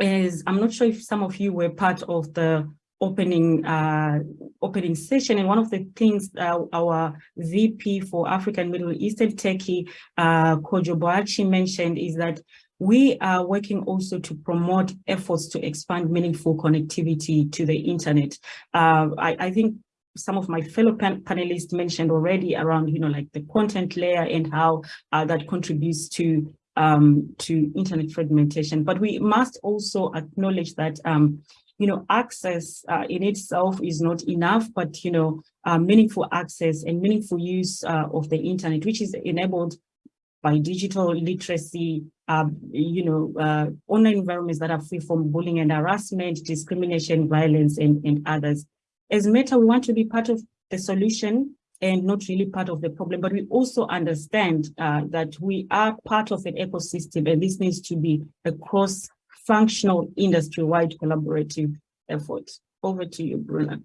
is, I'm not sure if some of you were part of the opening uh, opening session. And one of the things uh, our VP for African Middle Eastern Turkey, uh, Kojo Boakye mentioned is that we are working also to promote efforts to expand meaningful connectivity to the internet. Uh, I, I think some of my fellow pan panelists mentioned already around, you know, like the content layer and how uh, that contributes to um, to internet fragmentation. But we must also acknowledge that, um, you know, access uh, in itself is not enough, but, you know, uh, meaningful access and meaningful use uh, of the internet, which is enabled by digital literacy, um, you know, uh, online environments that are free from bullying and harassment, discrimination, violence, and, and others. As Meta, we want to be part of the solution and not really part of the problem, but we also understand uh, that we are part of an ecosystem and this needs to be a cross-functional industry-wide collaborative effort. Over to you, Bruna.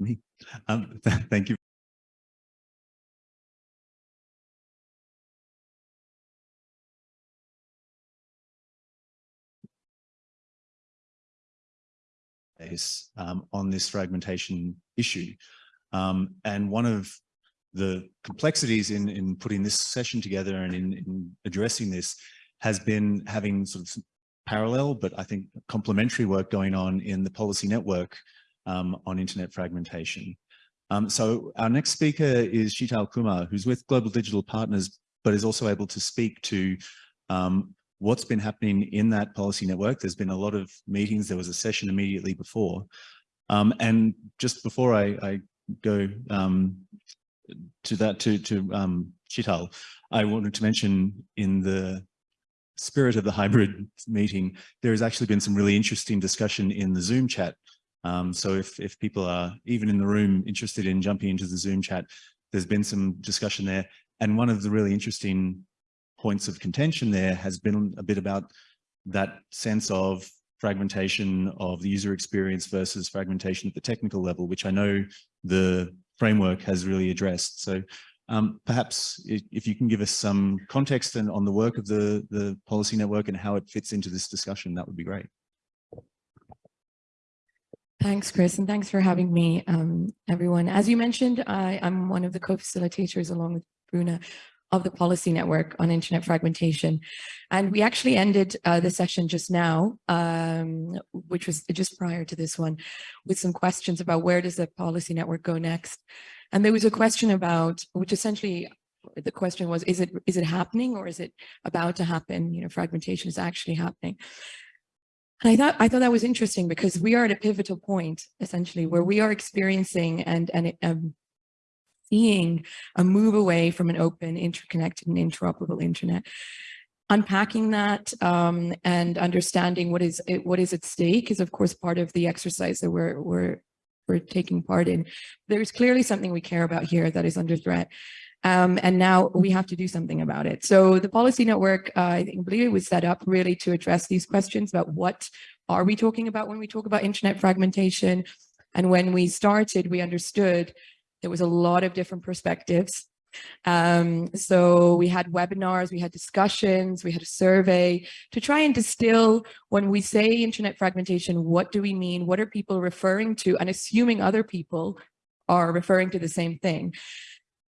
Me. Um, th- thank you. Is um, on this fragmentation issue. Um, and one of the complexities in, in putting this session together and in, in addressing this has been having sort of parallel, but I think complementary work going on in the policy network um, on internet fragmentation. Um, so our next speaker is Sheetal Kumar, who's with Global Digital Partners, but is also able to speak to um, what's been happening in that policy network. There's been a lot of meetings. There was a session immediately before. Um, and just before I, I go um, to that, to, to um, Sheetal, I wanted to mention in the spirit of the hybrid meeting, there has actually been some really interesting discussion in the Zoom chat. Um, so if, if people are even in the room interested in jumping into the Zoom chat, there's been some discussion there. And one of the really interesting points of contention there has been a bit about that sense of fragmentation of the user experience versus fragmentation at the technical level, which I know the framework has really addressed. So um, perhaps if, you can give us some context and on the work of the, the policy network and how it fits into this discussion, that would be great. Thanks, Chris, and thanks for having me, um, everyone. As you mentioned, I, I'm one of the co-facilitators along with Bruna of the policy network on internet fragmentation. And we actually ended uh, the session just now, um, which was just prior to this one, with some questions about where does the policy network go next? And there was a question about, which essentially the question was, is it is it happening or is it about to happen? You know, fragmentation is actually happening. And I thought I thought that was interesting because we are at a pivotal point, essentially, where we are experiencing and and um, seeing a move away from an open, interconnected, and interoperable internet. Unpacking that um, and understanding what is what is at stake is, of course, part of the exercise that we're we're we're taking part in. There is clearly something we care about here that is under threat. Um, and now we have to do something about it. So the policy network, uh, I think, believe it was set up really to address these questions about what are we talking about when we talk about internet fragmentation. And when we started, we understood there was a lot of different perspectives. Um, so we had webinars, we had discussions, we had a survey to try and distill when we say internet fragmentation, what do we mean? What are people referring to? And assuming other people are referring to the same thing.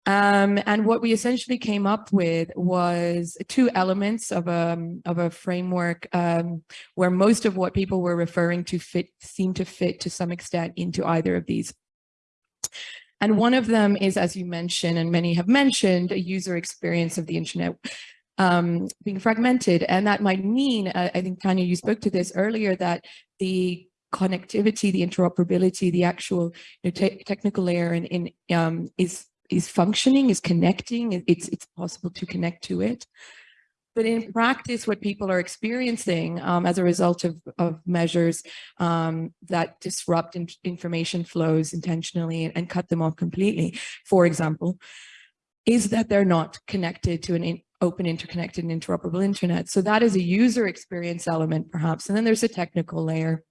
Um, and what we essentially came up with was two elements of a, of a framework um, where most of what people were referring to fit seem to fit to some extent into either of these. And one of them is, as you mentioned, and many have mentioned, a user experience of the internet um, being fragmented. And that might mean, uh, I think, Tanya, you spoke to this earlier, that the connectivity, the interoperability, the actual you know, te technical layer in, in um, is is functioning, is connecting, it's, it's possible to connect to it. But in practice, what people are experiencing um, as a result of, of measures um, that disrupt in information flows intentionally and, and, cut them off completely, for example, is that they're not connected to an in, open, interconnected, and interoperable internet. So that is a user experience element, perhaps. And then there's a technical layer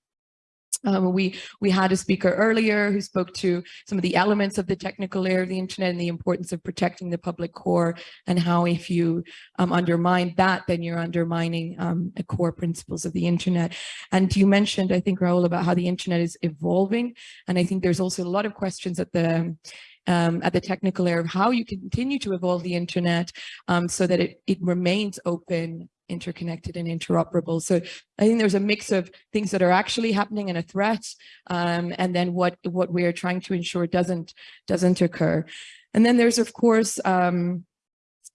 um, we we had a speaker earlier who spoke to some of the elements of the technical layer of the internet and the importance of protecting the public core and how if you um, undermine that, then you're undermining um, the core principles of the internet. And you mentioned, I think, Raul, about how the internet is evolving. And I think there's also a lot of questions at the um, at the technical layer of how you continue to evolve the internet um, so that it, it remains open interconnected and interoperable. So I think there's a mix of things that are actually happening and a threat, um, and then what what we are trying to ensure doesn't doesn't occur. And then there's of course um,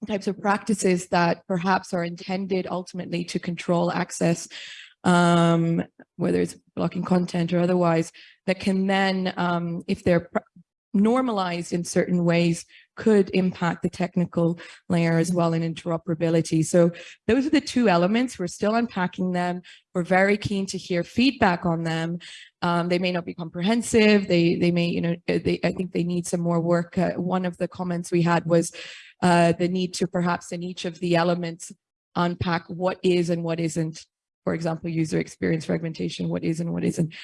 types of practices that perhaps are intended ultimately to control access, um, whether it's blocking content or otherwise, that can then, um, if they're normalized in certain ways, could impact the technical layer as well in interoperability. So those are the two elements. We're still unpacking them. We're very keen to hear feedback on them. Um, they may not be comprehensive. They they may, you know, they, I think they need some more work. Uh, one of the comments we had was uh, the need to perhaps in each of the elements unpack what is and what isn't, for example, user experience fragmentation, what is and what isn't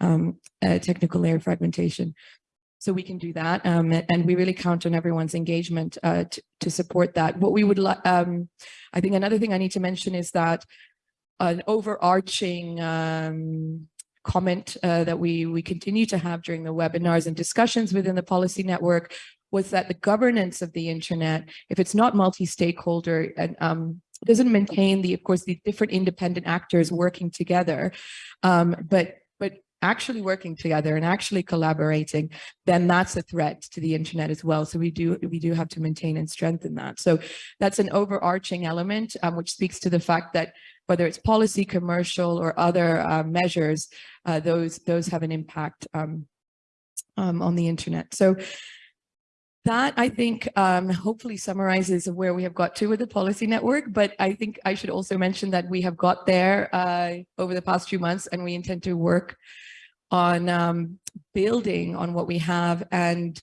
um, uh, technical layer fragmentation. So we can do that. Um, and we really count on everyone's engagement uh, to, to support that. What we would like, um, I think another thing I need to mention is that an overarching um, comment uh, that we, we continue to have during the webinars and discussions within the policy network was that the governance of the internet, if it's not multi-stakeholder and um, doesn't maintain the, of course, the different independent actors working together, um, but actually working together and actually collaborating, then that's a threat to the internet as well. So we do we do have to maintain and strengthen that. So that's an overarching element, um, which speaks to the fact that whether it's policy, commercial, or other uh, measures, uh, those those have an impact um, um, on the internet. So that I think um, hopefully summarizes where we have got to with the policy network, but I think I should also mention that we have got there uh, over the past few months and we intend to work on um, building on what we have and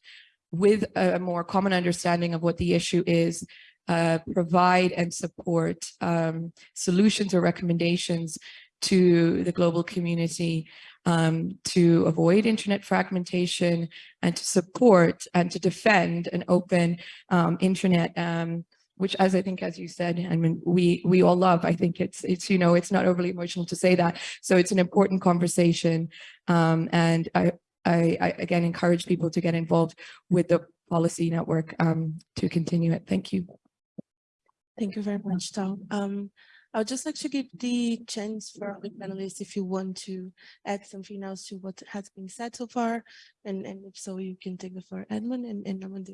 with a more common understanding of what the issue is, uh, provide and support um, solutions or recommendations to the global community um, to avoid internet fragmentation and to support and to defend an open um, internet um, which as I think, as you said, I mean, we we all love. I think it's it's you know it's not overly emotional to say that. So it's an important conversation, um, and I, I, I again encourage people to get involved with the policy network um, to continue it. Thank you. Thank you very much, Tom. Um, I'll just like to give the chance for the panelists if you want to add something else to what has been said so far, and and if so, you can take the floor, Edmon and and Amanda.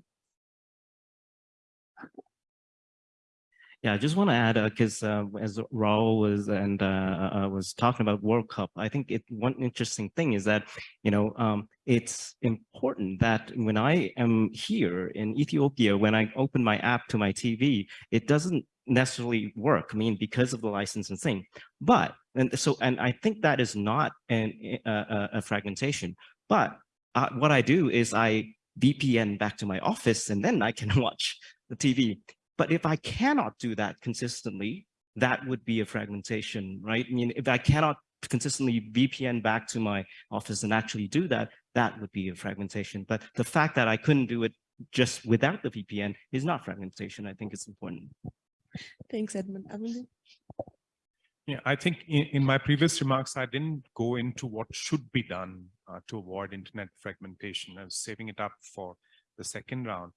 Yeah, I just want to add because uh, uh, as Raul was and uh, uh, uh, was talking about World Cup, I think it one interesting thing is that you know um, it's important that when I am here in Ethiopia, when I open my app to my TV, it doesn't necessarily work. I mean, because of the license and thing. But and so and I think that is not an uh, a fragmentation. But what I do is I VPN back to my office and then I can watch the TV. But if I cannot do that consistently, that would be a fragmentation, right? I mean, if I cannot consistently VPN back to my office and actually do that, that would be a fragmentation. But the fact that I couldn't do it just without the VPN is not fragmentation. I think it's important. Thanks, Edmon. Yeah, I think in, in, my previous remarks, I didn't go into what should be done uh, to avoid internet fragmentation. I was saving it up for the second round.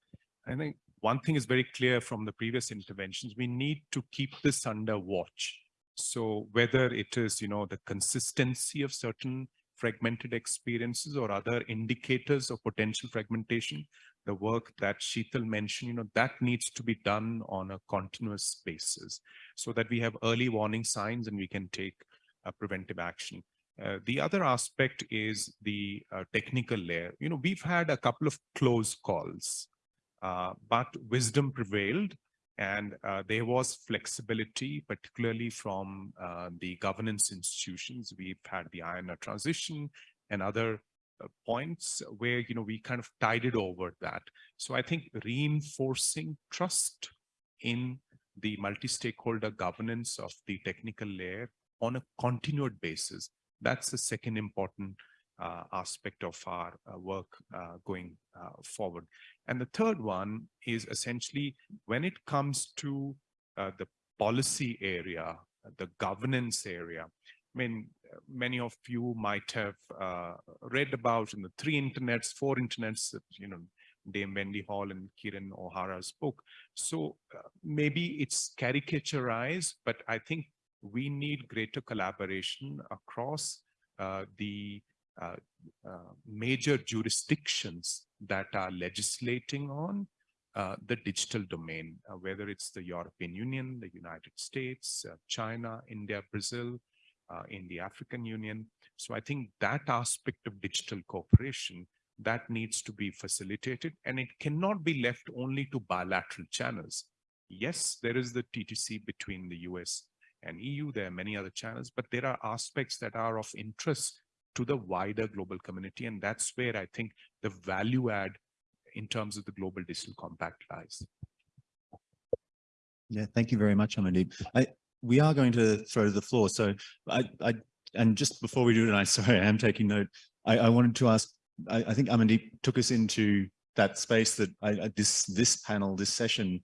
I think one thing is very clear from the previous interventions, we need to keep this under watch. So whether it is, you know, the consistency of certain fragmented experiences or other indicators of potential fragmentation, the work that Sheetal mentioned, you know, that needs to be done on a continuous basis so that we have early warning signs and we can take uh, preventive action. Uh, the other aspect is the uh, technical layer. You know, we've had a couple of close calls, but wisdom prevailed and uh, there was flexibility, particularly from uh, the governance institutions. We've had the IANA transition and other uh, points where, you know, we kind of tided over that. So I think reinforcing trust in the multi-stakeholder governance of the technical layer on a continued basis, that's the second important uh, aspect of our uh, work uh, going uh, forward. And the third one is essentially when it comes to uh, the policy area, the governance area. I mean, many of you might have uh, read about in the three internets, four internets you know, Dame Wendy Hall and Kieron O'Hara's book. So uh, maybe it's caricaturized, but I think we need greater collaboration across uh, the uh, uh, major jurisdictions that are legislating on uh, the digital domain, uh, whether it's the European Union, the United States, uh, China, India, Brazil, uh, in the African Union. So I think that aspect of digital cooperation that needs to be facilitated and it cannot be left only to bilateral channels. Yes, there is the TTC between the US and EU. There are many other channels, but there are aspects that are of interest to the wider global community. And that's where I think the value add in terms of the global digital compact lies. Yeah, thank you very much, Amandeep. I, we are going to throw to the floor. So I, I, and just before we do it, I sorry, I am taking note. I, I wanted to ask, I, I think Amandeep took us into that space that I, this, this panel, this session,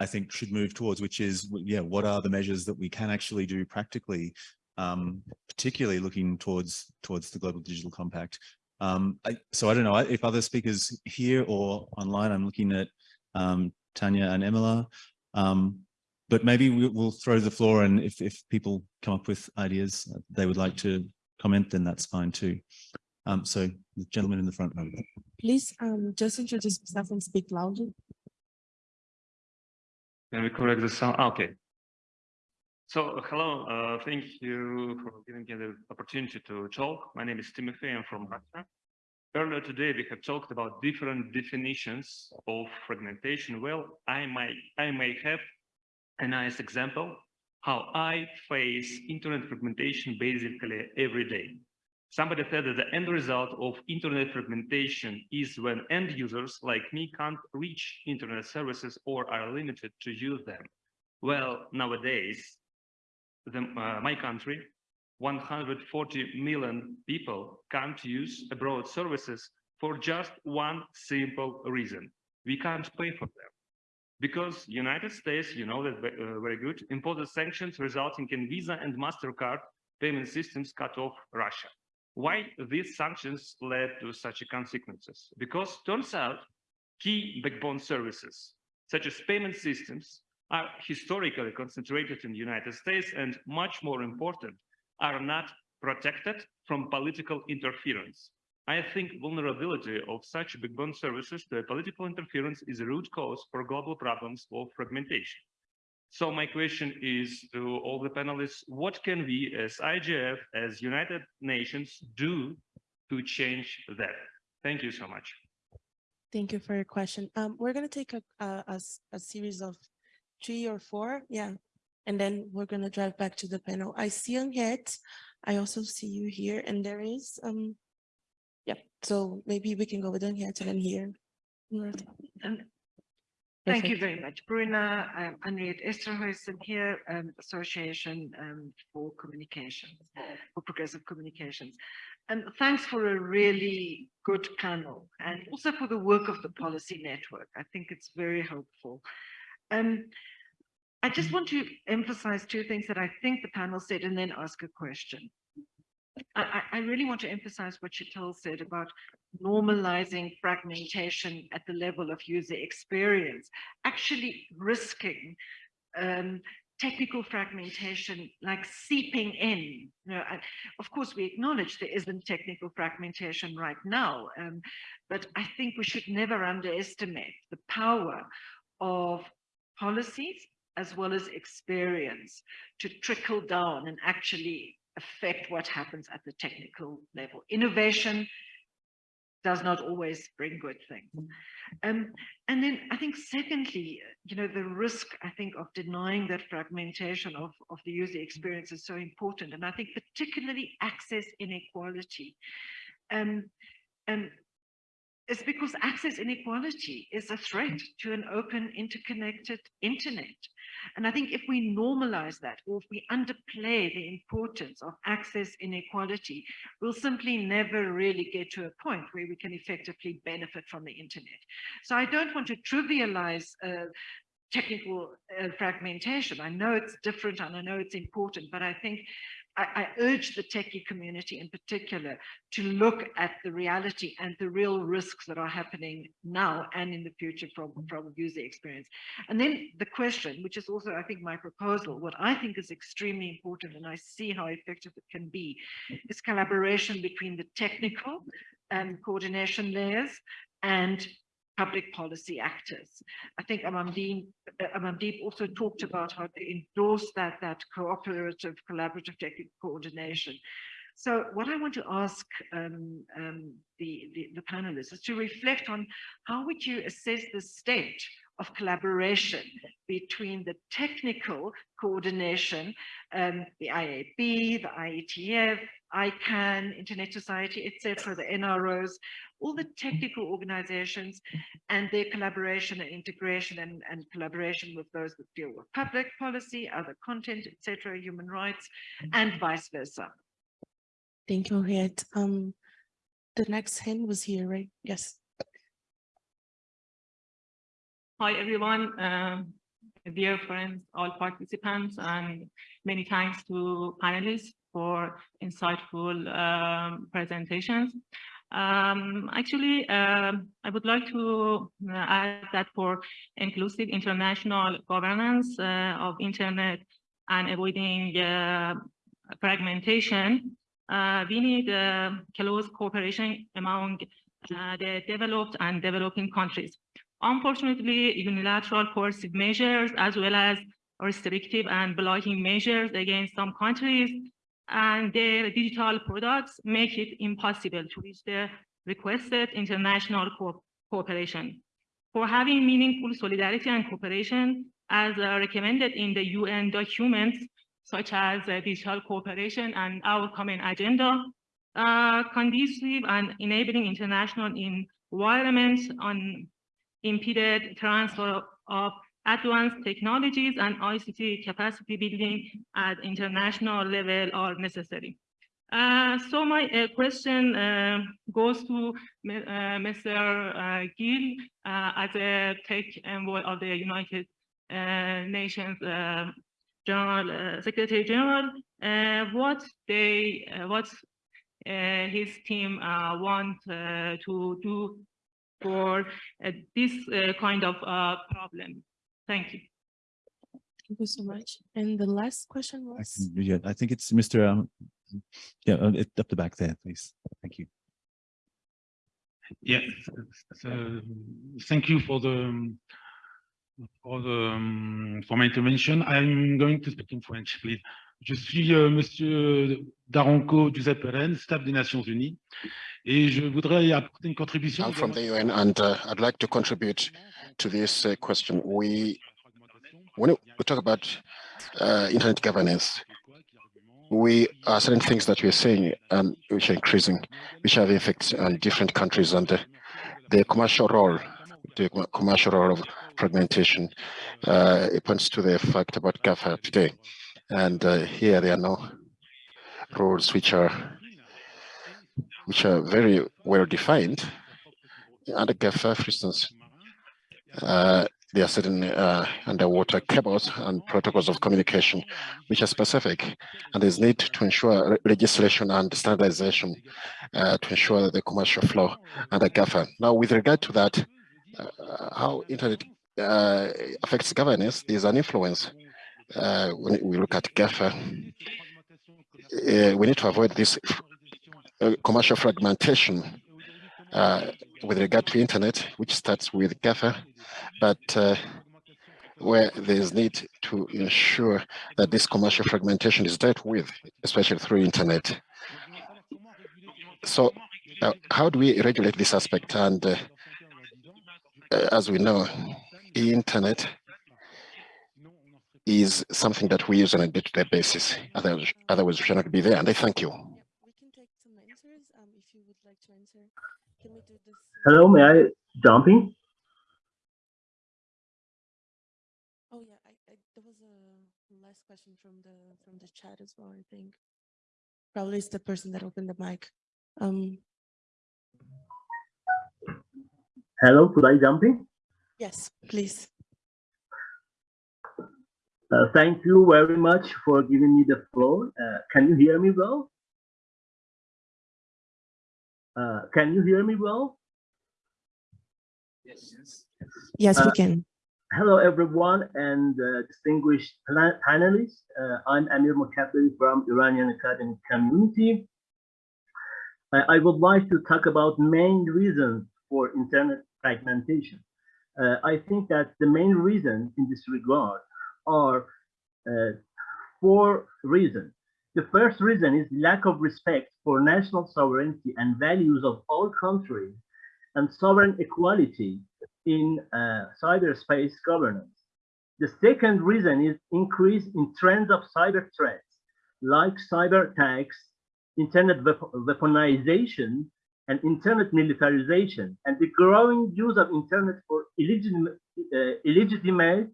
I think should move towards, which is, yeah, what are the measures that we can actually do practically, um, particularly looking towards, towards the Global Digital Compact. Um, I, so I don't know if other speakers here or online, I'm looking at um, Tanya and Emilar. Um, but maybe we, we'll throw the floor and if, if people come up with ideas they would like to comment, then that's fine too. Um, so the gentleman in the front row. Please, um, just introduce yourself and speak loudly. Can we correct the sound? Ah, Okay. So, hello, uh, thank you for giving me the opportunity to talk. My name is Timothy, I'm from Russia. Earlier today, we have talked about different definitions of fragmentation. Well, I might, I may have a nice example how I face internet fragmentation basically every day. Somebody said that the end result of internet fragmentation is when end users like me can't reach internet services or are limited to use them. Well, nowadays, the, uh, my country, 140 million people can't use abroad services for just one simple reason. We can't pay for them. Because United States, you know that uh, very good, imposed sanctions resulting in Visa and MasterCard payment systems cut off Russia. Why these sanctions led to such consequences? Because turns out key backbone services, such as payment systems, are historically concentrated in the United States and much more important, are not protected from political interference. I think vulnerability of such backbone services to political interference is a root cause for global problems of fragmentation. So my question is to all the panelists, what can we as IGF, as United Nations do to change that? Thank you so much. Thank you for your question. Um, we're gonna take a series of three or four, yeah. And then we're gonna drive back to the panel. I see Anriette. I also see you here and there is, um, yep, so maybe we can go with Anriette and then here. Thank you very much, Bruna. I'm Anriette Esterhuysen here, um, Association um, for Communications, for Progressive Communications. And thanks for a really good panel and also for the work of the policy network. I think it's very helpful. Um, I just want to emphasize two things that I think the panel said and then ask a question. I, I really want to emphasize what Chantal said about normalizing fragmentation at the level of user experience, actually risking um, technical fragmentation like seeping in. You know, of course, we acknowledge there isn't technical fragmentation right now, um, but I think we should never underestimate the power of policies as well as experience to trickle down and actually affect what happens at the technical level. Innovation does not always bring good things. Um, and then I think secondly, you know, the risk, I think, of denying that fragmentation of, of the user experience is so important. And I think particularly access inequality. Um, and is because access inequality is a threat to an open, interconnected internet. And I think if we normalize that, or if we underplay the importance of access inequality, we'll simply never really get to a point where we can effectively benefit from the internet. So I don't want to trivialize uh, technical uh, fragmentation. I know it's different and I know it's important, but I think I, I, urge the techie community in particular to look at the reality and the real risks that are happening now and in the future from, mm-hmm. from user experience. And then the question, which is also, I think, my proposal, what I think is extremely important, and I see how effective it can be, is collaboration between the technical and coordination layers and public policy actors. I think Amandeep, Amandeep also talked about how to endorse that, that cooperative, collaborative technical coordination. So what I want to ask um, um, the, the, the panelists is to reflect on how would you assess the state of collaboration between the technical coordination, um, the IAB, the IETF, ICANN, Internet Society, etc., the NROs, all the technical organizations and their collaboration and integration and, and collaboration with those that deal with public policy, other content, etc., human rights, and vice versa. Thank you, Anriette. Um, the next hand was here, right? Yes. Hi, everyone. Um, dear friends, all participants, and many thanks to panelists for insightful um, presentations. Um, actually, uh, I would like to uh, add that for inclusive international governance uh, of internet and avoiding uh, fragmentation, uh, we need uh, close cooperation among the developed and developing countries. Unfortunately, unilateral coercive measures as well as restrictive and blocking measures against some countries and their digital products make it impossible to reach the requested international co cooperation. For having meaningful solidarity and cooperation, as uh, recommended in the UN documents, such as uh, digital cooperation and our common agenda, uh, conducive and enabling international environments on impeded transfer of advanced technologies and ICT capacity building at international level are necessary. Uh, so my uh, question uh, goes to uh, Mr. Uh, Gill uh, as a tech envoy of the United Nations General Secretary General. what they, what his team want to do for this kind of problem? Thank you. Thank you so much. And the last question I, was? can, yeah, I think it's Mr. Um, yeah, uh, it, up the back there, please. Thank you. Yeah, so thank you for the for the um, for my intervention. I'm going to speak in French, please. Je suis euh, Monsieur Daronco Giuseppe Ren, staff des Nations Unies, et je voudrais apporter une contribution. I'm from the UN, and uh, I'd like to contribute to this uh, question. We, when we talk about uh, internet governance, we are certain things that we are saying um, which are increasing, which have effects on different countries and the, the commercial role, the commercial role of fragmentation. Uh, it points to the fact about GAFA today. And uh, here there are no rules which are which are very well defined. Under GAFA, for instance, uh, there are certain uh, underwater cables and protocols of communication which are specific, and there's need to ensure legislation and standardization uh, to ensure that the commercial flow under GAFA. Now, with regard to that, uh, how internet uh, affects governance, there's an influence. Uh, when we look at GAFA, uh, we need to avoid this uh, commercial fragmentation uh, with regard to internet, which starts with GAFA, but uh, where there's need to ensure that this commercial fragmentation is dealt with, especially through internet. So uh, how do we regulate this aspect? And uh, as we know, internet is something that we use on a day-to-day basis. Otherwise, otherwise we should not be there. And I thank you. Yeah we can take some answers um if you would like to enter. Let me do this. Hello, may I jump in? Oh yeah, I, I, there was a last question from the from the chat as well. I think probably it's the person that opened the mic. Um, Hello, could I jump in? yes, please. Uh, thank you very much for giving me the floor. Uh, can you hear me well? Uh, can you hear me well? Yes. Yes, we Uh, can. Hello, everyone, and uh, distinguished panelists. Uh, I'm Amir Mokabiri from Iranian academic community. I, I would like to talk about main reasons for internet fragmentation. Uh, I think that the main reason in this regard are uh, four reasons. The first reason is lack of respect for national sovereignty and values of all countries and sovereign equality in uh, cyberspace governance. The second reason is increase in trends of cyber threats like cyber attacks, internet weaponization, and internet militarization, and the growing use of internet for illegitimate, uh, illegitimate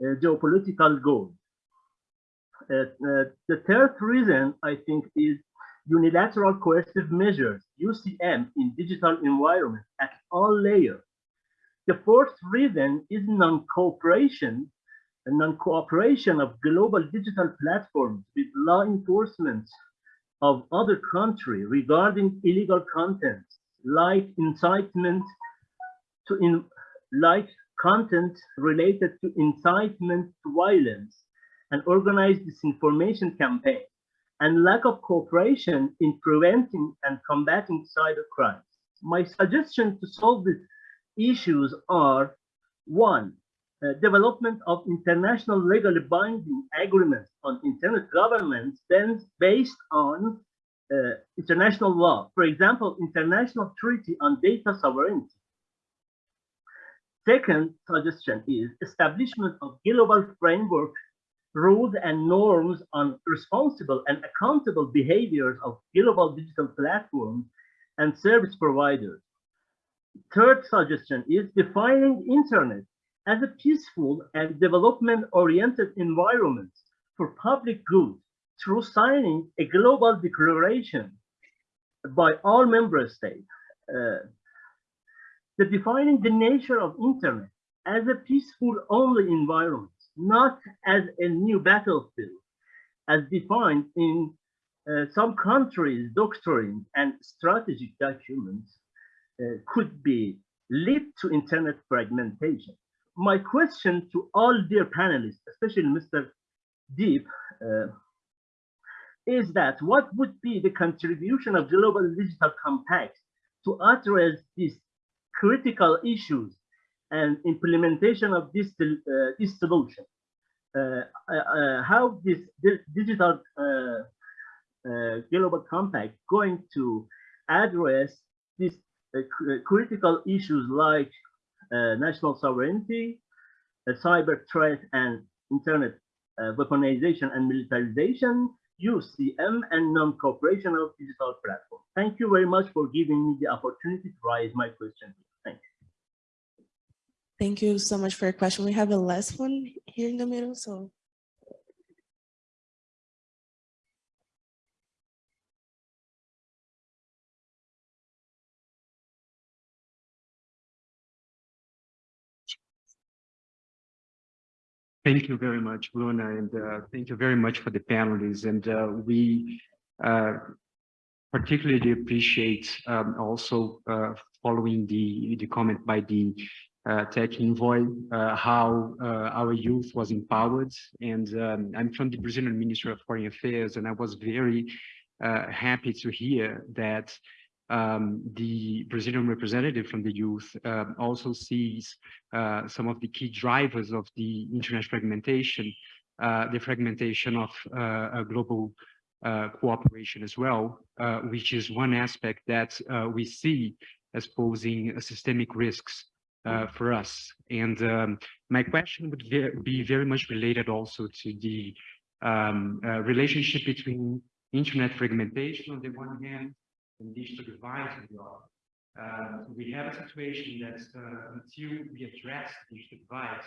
geopolitical goals. Uh, uh, the third reason, I think, is unilateral coercive measures, UCM, in digital environments at all layers. The fourth reason is non-cooperation non-cooperation of global digital platforms with law enforcement of other country regarding illegal content, like incitement to in, like content related to incitement to violence and organized disinformation campaign, and lack of cooperation in preventing and combating cyber crimes. My suggestion to solve these issues are one, uh, development of international legally binding agreements on internet governance based on uh, international law. For example, International Treaty on Data Sovereignty. Second suggestion is establishment of global framework rules and norms on responsible and accountable behaviors of global digital platforms and service providers. Third suggestion is defining internet as a peaceful and development-oriented environment for public good through signing a global declaration by all member states. Uh, the defining the nature of internet as a peaceful only environment, not as a new battlefield, as defined in uh, some countries' doctrines and strategic documents uh, could be lead to internet fragmentation. My question to all dear panelists, especially Mr. Deep, uh, is that what would be the contribution of Global Digital Compact to address these critical issues and implementation of this, uh, this solution? Uh, uh, how this di digital uh, uh, global compact going to address these uh, critical issues like uh, national sovereignty, uh, cyber threat and internet uh, weaponization and militarization, UCM and non-cooperation of digital platforms. Thank you very much for giving me the opportunity to raise my question. Thank you. So much for your question. We have a last one here in the middle, so. Thank you very much, Luna, and uh, thank you very much for the panelists. And uh, we uh, particularly appreciate um, also uh, following the, the comment by the tech envoy, uh, how our youth was empowered. And um, I'm from the Brazilian Ministry of Foreign Affairs, and I was very happy to hear that um, the Brazilian representative from the youth uh, also sees uh, some of the key drivers of the internet fragmentation, uh, the fragmentation of uh, global uh, cooperation as well, uh, which is one aspect that we see as posing systemic risks for us. And um, my question would be very much related also to the um, relationship between internet fragmentation on the one hand and digital divides as well. Uh, we have a situation that uh, until we address digital divides,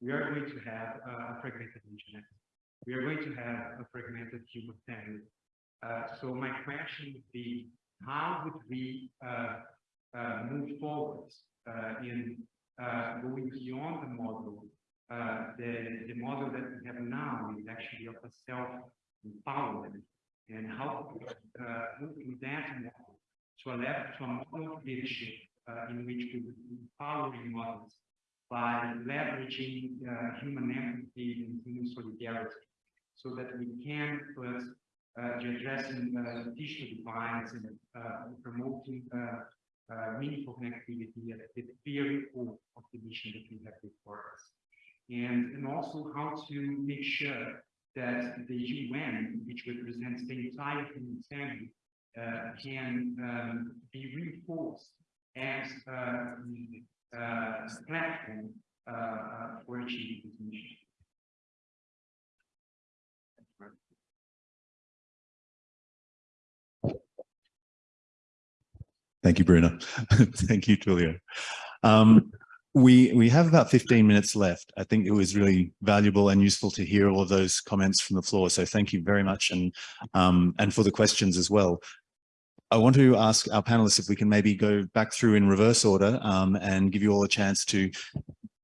we are going to have a fragmented internet. We are going to have a fragmented human family. Uh, so my question would be, how would we uh, uh, move forward uh, in going beyond the model? the, the model that we have now is actually of a self-empowerment and how uh, moving that model to a level to a model of leadership uh, in which we empowering models by leveraging uh, human empathy and human solidarity so that we can put uh, addressing uh, digital divides and uh, promoting uh, uh, meaningful connectivity at the very core of the mission that we have before us. And, and also how to make sure that the UN, which represents the entire human family, uh, can um, be reinforced as uh, uh, platform uh, for achieving this mission. Thank you, Bruna. Thank you, Tulio. Um, we we have about 15 minutes left. I think it was really valuable and useful to hear all of those comments from the floor. So thank you very much and um, and for the questions as well. I want to ask our panelists if we can maybe go back through in reverse order um, and give you all a chance to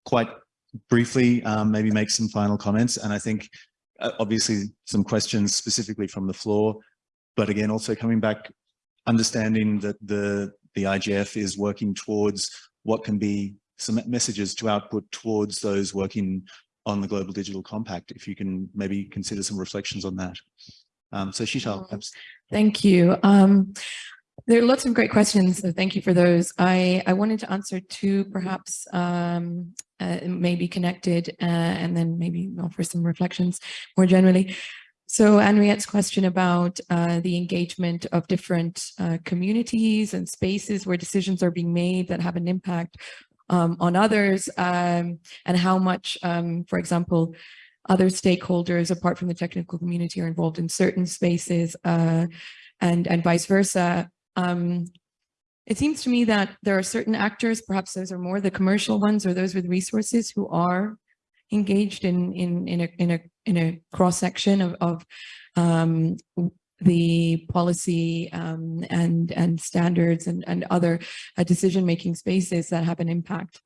quite briefly um, maybe make some final comments. And I think uh, obviously some questions specifically from the floor, but again, also coming back, understanding that the, the IGF is working towards what can be some messages to output towards those working on the Global Digital Compact, if you can maybe consider some reflections on that. Um, so Sheetal, mm-hmm. perhaps. Thank you. Um, there are lots of great questions, so thank you for those. I, I wanted to answer two perhaps um, uh, maybe connected uh, and then maybe offer some reflections more generally. So Anriette's question about uh, the engagement of different uh, communities and spaces where decisions are being made that have an impact um, on others um, and how much, um, for example, other stakeholders apart from the technical community are involved in certain spaces uh, and, and vice versa. Um, it seems to me that there are certain actors, perhaps those are more the commercial ones or those with resources who are engaged in, in, in, a, in, a, in a cross section of, of um, the policy um, and and standards and, and other uh, decision-making spaces that have an impact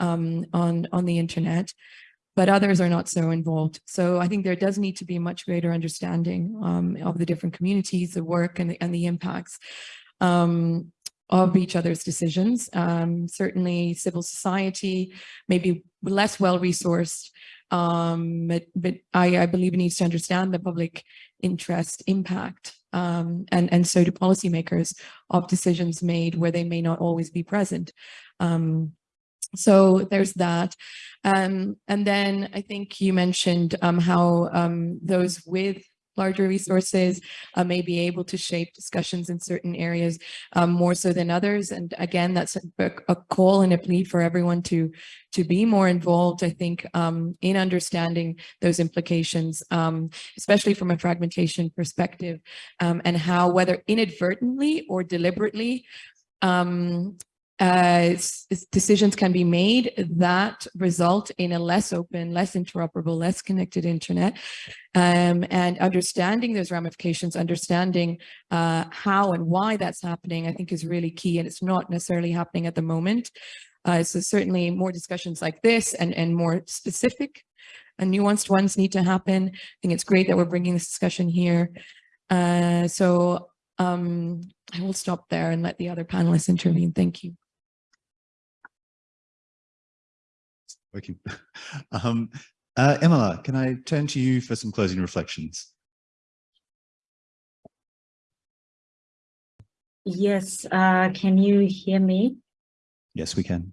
um, on, on the internet, but others are not so involved. So I think there does need to be much greater understanding um, of the different communities, the work and the, and the impacts um, of each other's decisions. Um, certainly civil society, maybe less well-resourced, um, but, but I, I, believe it needs to understand the public interest impact um, and, and so do policymakers of decisions made where they may not always be present. Um, so there's that. Um, and then I think you mentioned um, how those with larger resources uh, may be able to shape discussions in certain areas um, more so than others. And again, that's a, a, call and a plea for everyone to to be more involved, I think, um, in understanding those implications, um, especially from a fragmentation perspective um, and how whether inadvertently or deliberately um, uh, decisions can be made that result in a less open, less interoperable, less connected internet. Um, and understanding those ramifications, understanding uh, how and why that's happening, I think is really key. And it's not necessarily happening at the moment. Uh, so certainly more discussions like this and, and more specific and nuanced ones need to happen. I think it's great that we're bringing this discussion here. Uh, so um, I will stop there and let the other panelists intervene. Thank you. Working. Um, uh, Emilar, can I turn to you for some closing reflections? Yes, uh, can you hear me? Yes, we can.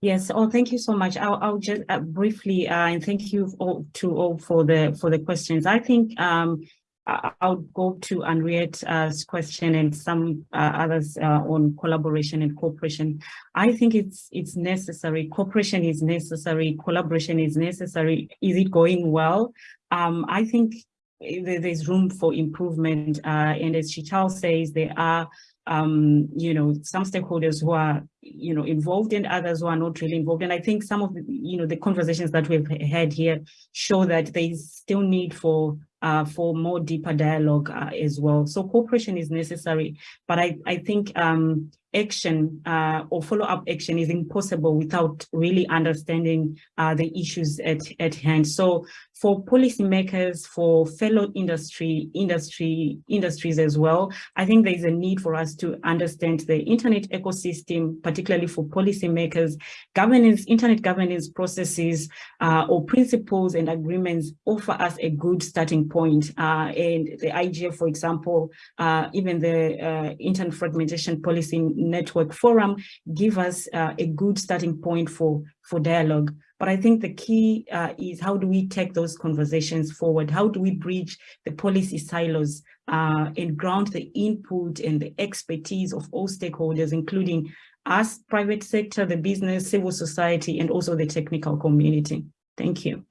Yes. Oh, thank you so much. I'll, I'll just uh, briefly, uh, and thank you all to all for the for the questions. I think um, I'll go to Anriette's question and some uh, others uh, on collaboration and cooperation. I think it's it's necessary. Cooperation is necessary. Collaboration is necessary. Is it going well? Um, I think there- there's room for improvement. Uh, and as Sheetal says, there are um, you know, some stakeholders who are, you know, involved and others who are not really involved. And I think some of the, you know, the conversations that we've had here show that there is still need for uh, for more deeper dialogue uh, as well. So cooperation is necessary, but I, I think um, action uh, or follow-up action is impossible without really understanding uh, the issues at, at hand. So for policymakers, for fellow industry, industry, industries as well, I think there is a need for us to understand the internet ecosystem, particularly for policymakers, governance, internet governance processes uh, or principles and agreements offer us a good starting point. Uh, and the IGF, for example, uh, even the uh, Internet Fragmentation Policy Network Forum give us uh, a good starting point for, for dialogue. But I think the key uh, is how do we take those conversations forward? How do we bridge the policy silos uh, and ground the input and the expertise of all stakeholders, including us, private sector, the business, civil society, and also the technical community. Thank you.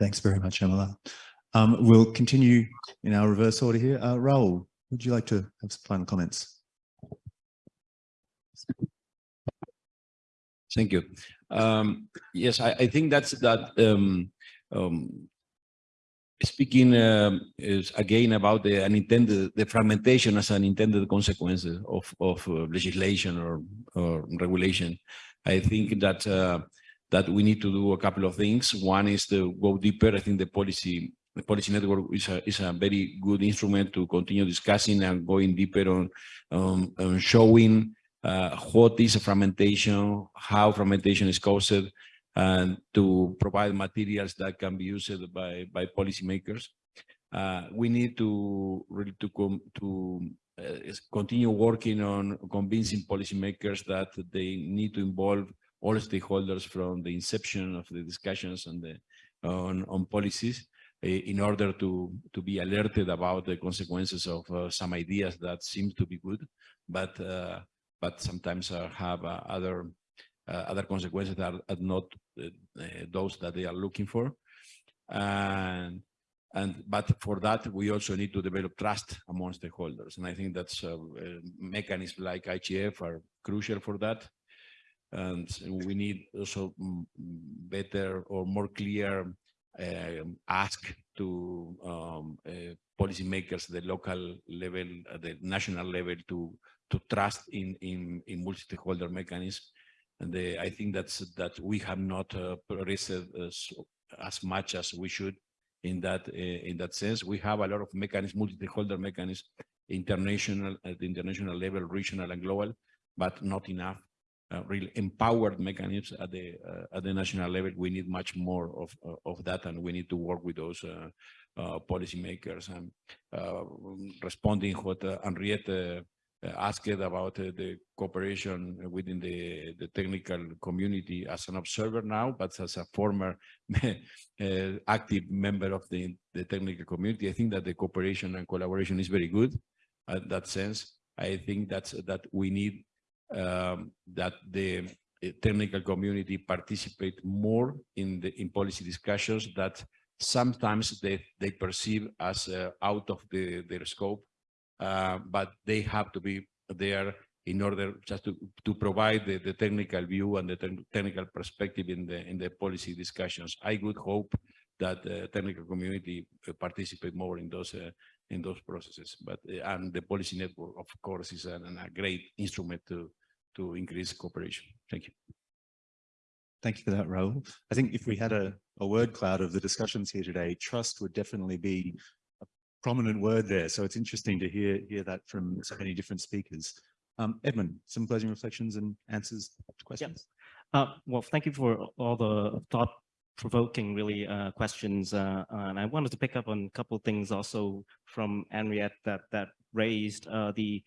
Thanks very much, Emilar. Um, we'll continue in our reverse order here. Uh, Raul, would you like to have some final comments? Thank you. Um, yes, I, I think that's that um, um, speaking um, is again about the unintended the fragmentation as an intended consequence of of uh, legislation or, or regulation. I think that uh, that we need to do a couple of things. One is to go deeper. I think the policy the policy network is a is a very good instrument to continue discussing and going deeper on um, on showing uh, what is a fragmentation, how fragmentation is caused, and to provide materials that can be used by by policymakers. Uh, we need to really to come to uh, continue working on convincing policymakers that they need to involve all stakeholders from the inception of the discussions on the on, on policies in order to to be alerted about the consequences of uh, some ideas that seem to be good, but uh, but sometimes uh, have uh, other uh, other consequences that are not those that they are looking for. And and but for that we also need to develop trust among stakeholders, and I think that's mechanisms like IGF are crucial for that. And we need also mm, better or more clear uh, ask to um, uh, policymakers, at the local level, uh, the national level, to to trust in in, in multi-stakeholder mechanisms. And the, I think that's that we have not uh, progressed as, much as we should in that uh, in that sense. We have a lot of mechanisms, multi-stakeholder mechanisms, international at the international level, regional and global, but not enough. Uh, really empowered mechanisms at the uh, at the national level. We need much more of of that, and we need to work with those uh, uh policymakers. And uh, responding what Anriette asked about the cooperation within the the technical community as an observer now, but as a former active member of the the technical community, I think that the cooperation and collaboration is very good. In that sense, I think that's that we need um, that the uh, technical community participate more in the in policy discussions that sometimes they they perceive as uh, out of the, their scope, uh, but they have to be there in order just to to provide the, the technical view and the te technical perspective in the in the policy discussions. I would hope that the technical community uh, participate more in those uh, in those processes. But and the policy network, of course, is an, a great instrument to to increase cooperation. Thank you. Thank you for that, Raul. I think if we had a, a word cloud of the discussions here today, trust would definitely be prominent word there. So it's interesting to hear, hear that from so many different speakers. Um, Edmon, some closing reflections and answers to questions. Uh, well, thank you for all the thought provoking really uh, questions uh, and I wanted to pick up on a couple of things also from Anriette that that raised uh, the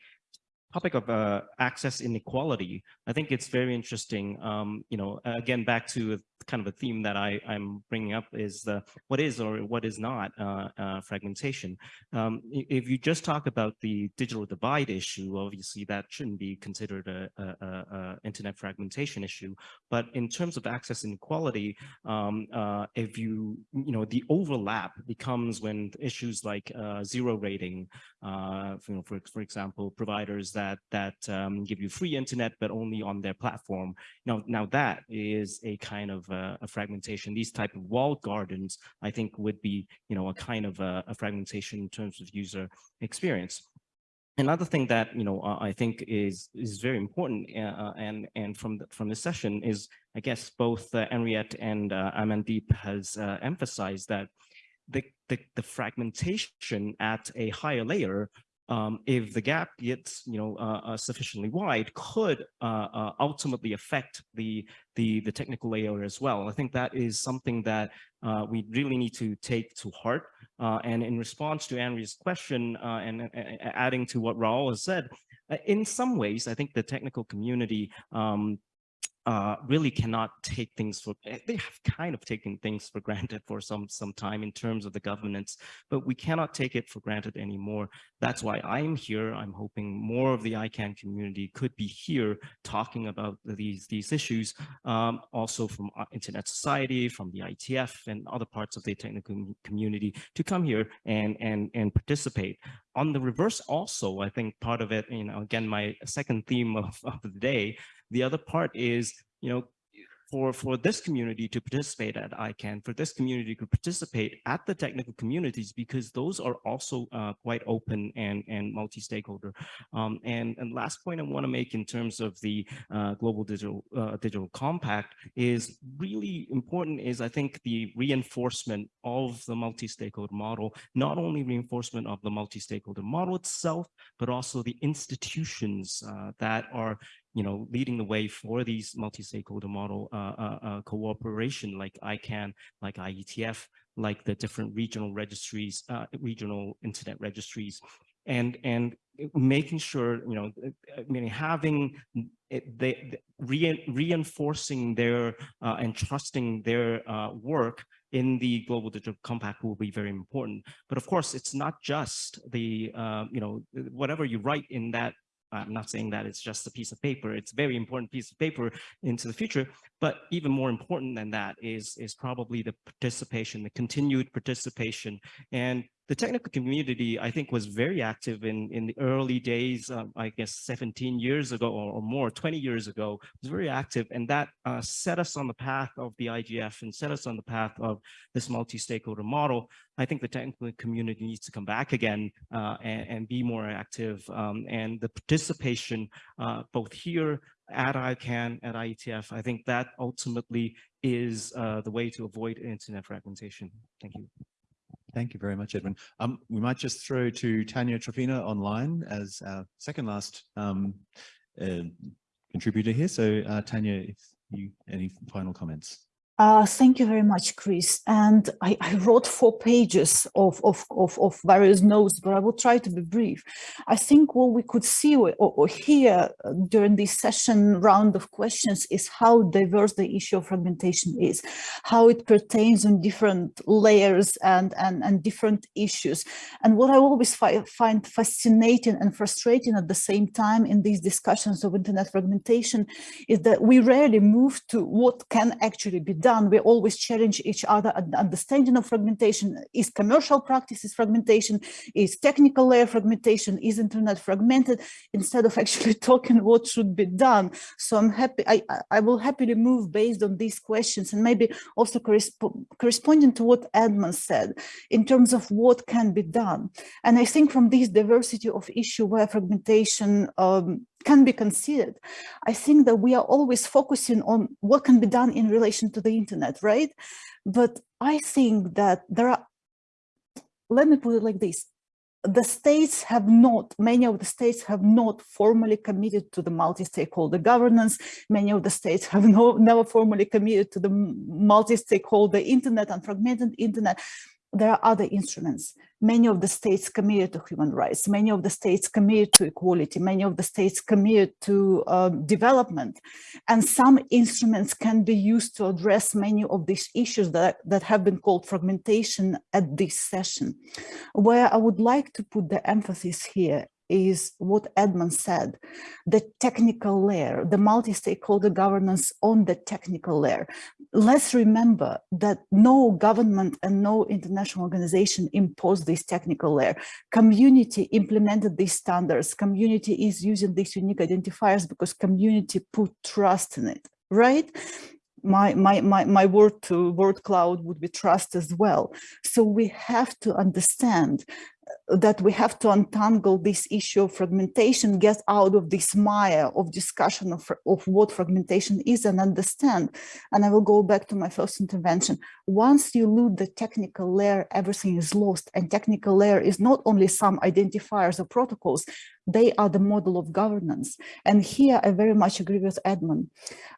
topic of uh, access inequality. I think it's very interesting. Um, you know, again, back to kind of a theme that I, I'm bringing up is what is or what is not uh, uh, fragmentation. Um, if you just talk about the digital divide issue, obviously that shouldn't be considered a, a, a internet fragmentation issue. But in terms of access inequality, um, uh, if you, you know, the overlap becomes when issues like uh, zero rating, uh, you know, for, for example, providers that that um, give you free internet, but only on their platform. Now, now that is a kind of uh, a fragmentation. These type of walled gardens, I think, would be, you know, a kind of a, a fragmentation in terms of user experience. Another thing that you know uh, I think is is very important, uh, uh, and and from the, from this session is I guess both uh, Anriette and uh, Amandeep has uh, emphasized that the, the the fragmentation at a higher layer um, if the gap gets, you know, uh, uh, sufficiently wide, could uh, uh, ultimately affect the, the the technical layer as well. I think that is something that uh, we really need to take to heart. Uh, and in response to Andrew's question, and adding to what Raul has said, in some ways, I think the technical community um, uh, really cannot take things for, eh, they have kind of taken things for granted for some, some time in terms of the governance, but we cannot take it for granted anymore. That's why I'm here. I'm hoping more of the ICANN community could be here talking about these, these issues, um, also from Internet Society, from the IETF and other parts of the technical community to come here and, and, and participate. On the reverse also, I think part of it, you know, again, my second theme of, of the day, the other part is, you know, for, for this community to participate at ICANN, for this community to participate at the technical communities, because those are also uh, quite open and, and multi-stakeholder. Um, and, and last point I want to make in terms of the uh, Global Digital, uh, Digital Compact is really important is I think the reinforcement of the multi-stakeholder model, not only reinforcement of the multi-stakeholder model itself, but also the institutions uh, that are you know, leading the way for these multi-stakeholder model uh, uh, uh, cooperation like ICANN, like IETF, like the different regional registries, uh, regional internet registries, and and making sure, you know, I mean, having they, re reinforcing their uh, and trusting their uh, work in the global digital compact will be very important. But of course, it's not just the, uh, you know, whatever you write in that I'm not saying that it's just a piece of paper. It's a very important piece of paper into the future. But even more important than that is, is probably the participation, the continued participation. And the technical community, I think, was very active in, in the early days, um, I guess 17 years ago or, or, more, 20 years ago, was very active. And that uh, set us on the path of the IGF and set us on the path of this multi-stakeholder model. I think the technical community needs to come back again uh, and, and, be more active. Um, and the participation, uh, both here at ICANN, at IETF, I think that ultimately is uh, the way to avoid internet fragmentation. Thank you. Thank you very much, Edmon. Um, we might just throw to Tanya Tropina online as our second last um, uh, contributor here. So uh, Tanya, if you any final comments? Uh, thank you very much, Chris. And I, I wrote four pages of, of, of, of, various notes, but I will try to be brief. I think what we could see or, or hear uh, during this session round of questions is how diverse the issue of fragmentation is, how it pertains on different layers and, and, and different issues. And what I always fi find fascinating and frustrating at the same time in these discussions of internet fragmentation is that we rarely move to what can actually be done done, we always challenge each other understanding of fragmentation. Is commercial practices fragmentation? Is technical layer fragmentation? Is internet fragmented? Instead of actually talking what should be done. So I'm happy, I, I will happily move based on these questions and maybe also corresp corresponding to what Edmon said in terms of what can be done. And I think from this diversity of issue where fragmentation um, can be considered. I think that we are always focusing on what can be done in relation to the internet, right? But I think that there are, let me put it like this, the states have not, many of the states have not formally committed to the multi-stakeholder governance. Many of the states have no, never formally committed to the multi-stakeholder internet and fragmented internet there are other instruments. Many of the states committed to human rights, many of the states committed to equality, many of the states committed to um, development. And some instruments can be used to address many of these issues that, that have been called fragmentation at this session. Where I would like to put the emphasis here is what Edmon said, the technical layer, the multi-stakeholder governance on the technical layer. Let's remember that no government and no international organization imposed this technical layer. Community implemented these standards. Community is using these unique identifiers because community put trust in it, right? my my my my word to word cloud would be trust as well so we have to understand that we have to untangle this issue of fragmentation, get out of this mire of discussion of, of what fragmentation is and understand. And I will go back to my first intervention. Once you lose the technical layer, everything is lost. And technical layer is not only some identifiers or protocols, they are the model of governance. And here I very much agree with Edmon.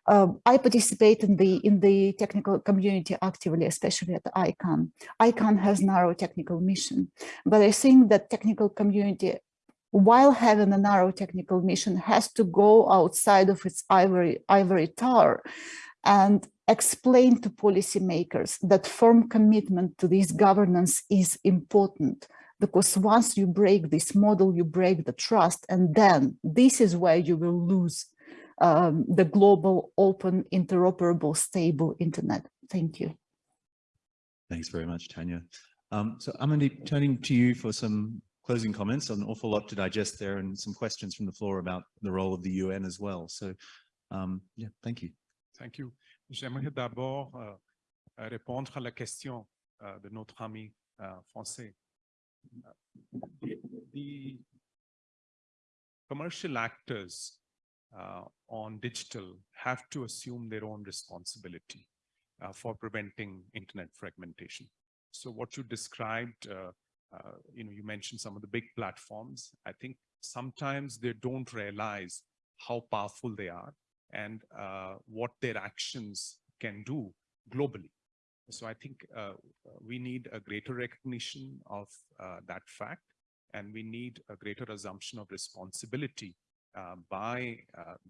Uh, I participate in the in the technical community actively, especially at ICANN. ICANN has narrow technical mission, but I think that technical community while having a narrow technical mission has to go outside of its ivory ivory tower and explain to policymakers that firm commitment to this governance is important because once you break this model, you break the trust, and then this is where you will lose um, the global, open, interoperable, stable internet. Thank you. Thanks very much, Tanya. Um, so Amandeep, turning to you for some closing comments, an awful lot to digest there and some questions from the floor about the role of the UN as well. So um, yeah, thank you. Thank you. J'aimerais d'abord euh, répondre à la question euh, de notre ami euh, français. the, the commercial actors uh, on digital have to assume their own responsibility uh, for preventing internet fragmentation. So what you described, uh, uh, you know, you mentioned some of the big platforms. I think sometimes they don't realize how powerful they are and uh, what their actions can do globally. So I think uh, we need a greater recognition of uh, that fact, and we need a greater assumption of responsibility uh, by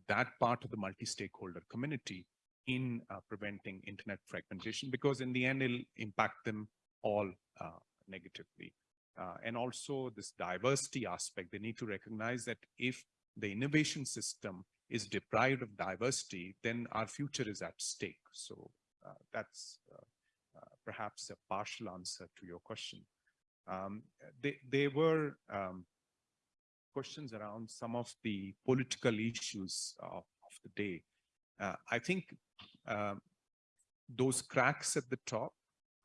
that part of the multi-stakeholder community in preventing internet fragmentation, because in the end, it'll impact them all uh, negatively. and also this diversity aspect, they need to recognize that if the innovation system is deprived of diversity, then our future is at stake. So that's perhaps a partial answer to your question. Um, they, they were um, questions around some of the political issues of, of the day. Uh, I think uh, those cracks at the top,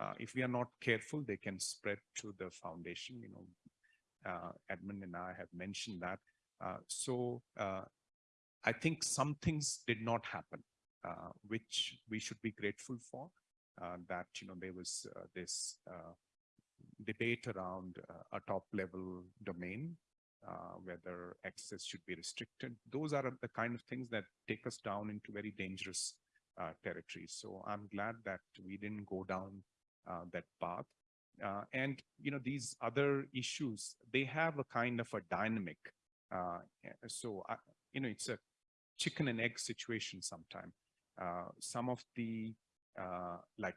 uh, if we are not careful, they can spread to the foundation. You know, uh, Edmon and I have mentioned that. Uh, so uh, I think some things did not happen, which we should be grateful for. Uh, that you know there was uh, this uh, debate around a top level domain whether access should be restricted those are the kind of things that take us down into very dangerous territories so i'm glad that we didn't go down that path uh, and you know these other issues they have a kind of a dynamic uh, so uh, you know it's a chicken and egg situation sometimes some of the uh, like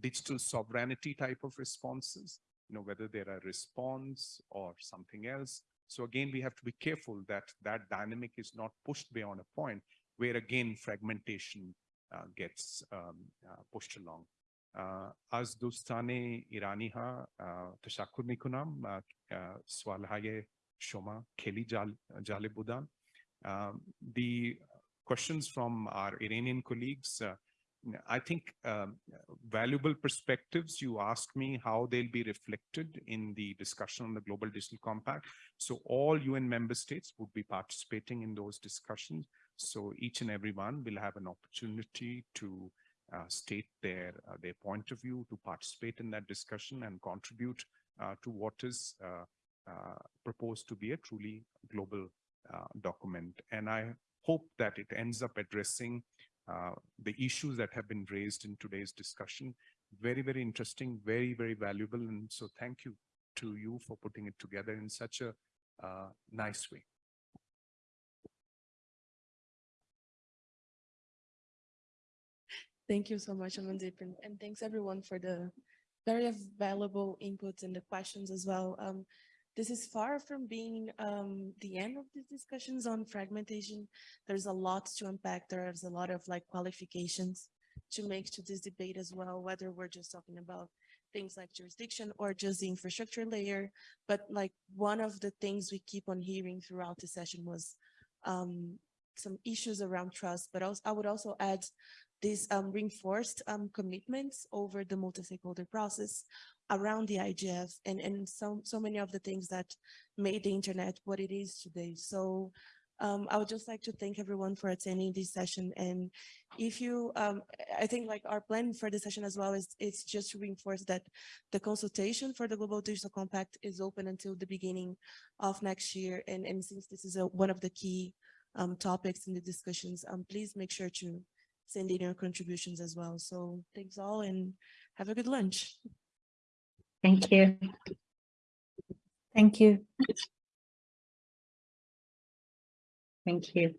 digital sovereignty type of responses, you know, whether they're a response or something else. So again, we have to be careful that that dynamic is not pushed beyond a point where again, fragmentation uh, gets um, uh, pushed along. אז דוסטני איראניה, תשקור מכונם, סואלהי Shoma Kelly Jalibuddha. Uh, the questions from our Iranian colleagues, uh, I think uh, valuable perspectives. You asked me how they'll be reflected in the discussion on the Global Digital Compact. So all UN member states would be participating in those discussions. So each and every one will have an opportunity to state their uh, their point of view, to participate in that discussion and contribute uh, to what is uh, uh, proposed to be a truly global uh, document. And I hope that it ends up addressing uh, the issues that have been raised in today's discussion. Very, very interesting, very, very valuable. And so thank you to you for putting it together in such a uh, nice way. Thank you so much, Amandeep, and, and thanks everyone for the very valuable inputs and the questions as well. Um, this is far from being um, the end of the discussions on fragmentation. There's a lot to unpack. There's a lot of like qualifications to make to this debate as well, whether we're just talking about things like jurisdiction or just the infrastructure layer. But like one of the things we keep on hearing throughout the session was um, some issues around trust, but also I would also add these um, reinforced um, commitments over the multi-stakeholder process around the IGF and, and so, so many of the things that made the internet what it is today. So um, I would just like to thank everyone for attending this session. And if you, um, I think like our plan for the session as well is it's just to reinforce that the consultation for the Global Digital Compact is open until the beginning of next year. And, and since this is a, one of the key um, topics in the discussions, um, please make sure to send in your contributions as well. So thanks all and have a good lunch. Thank you. Thank you. Thank you.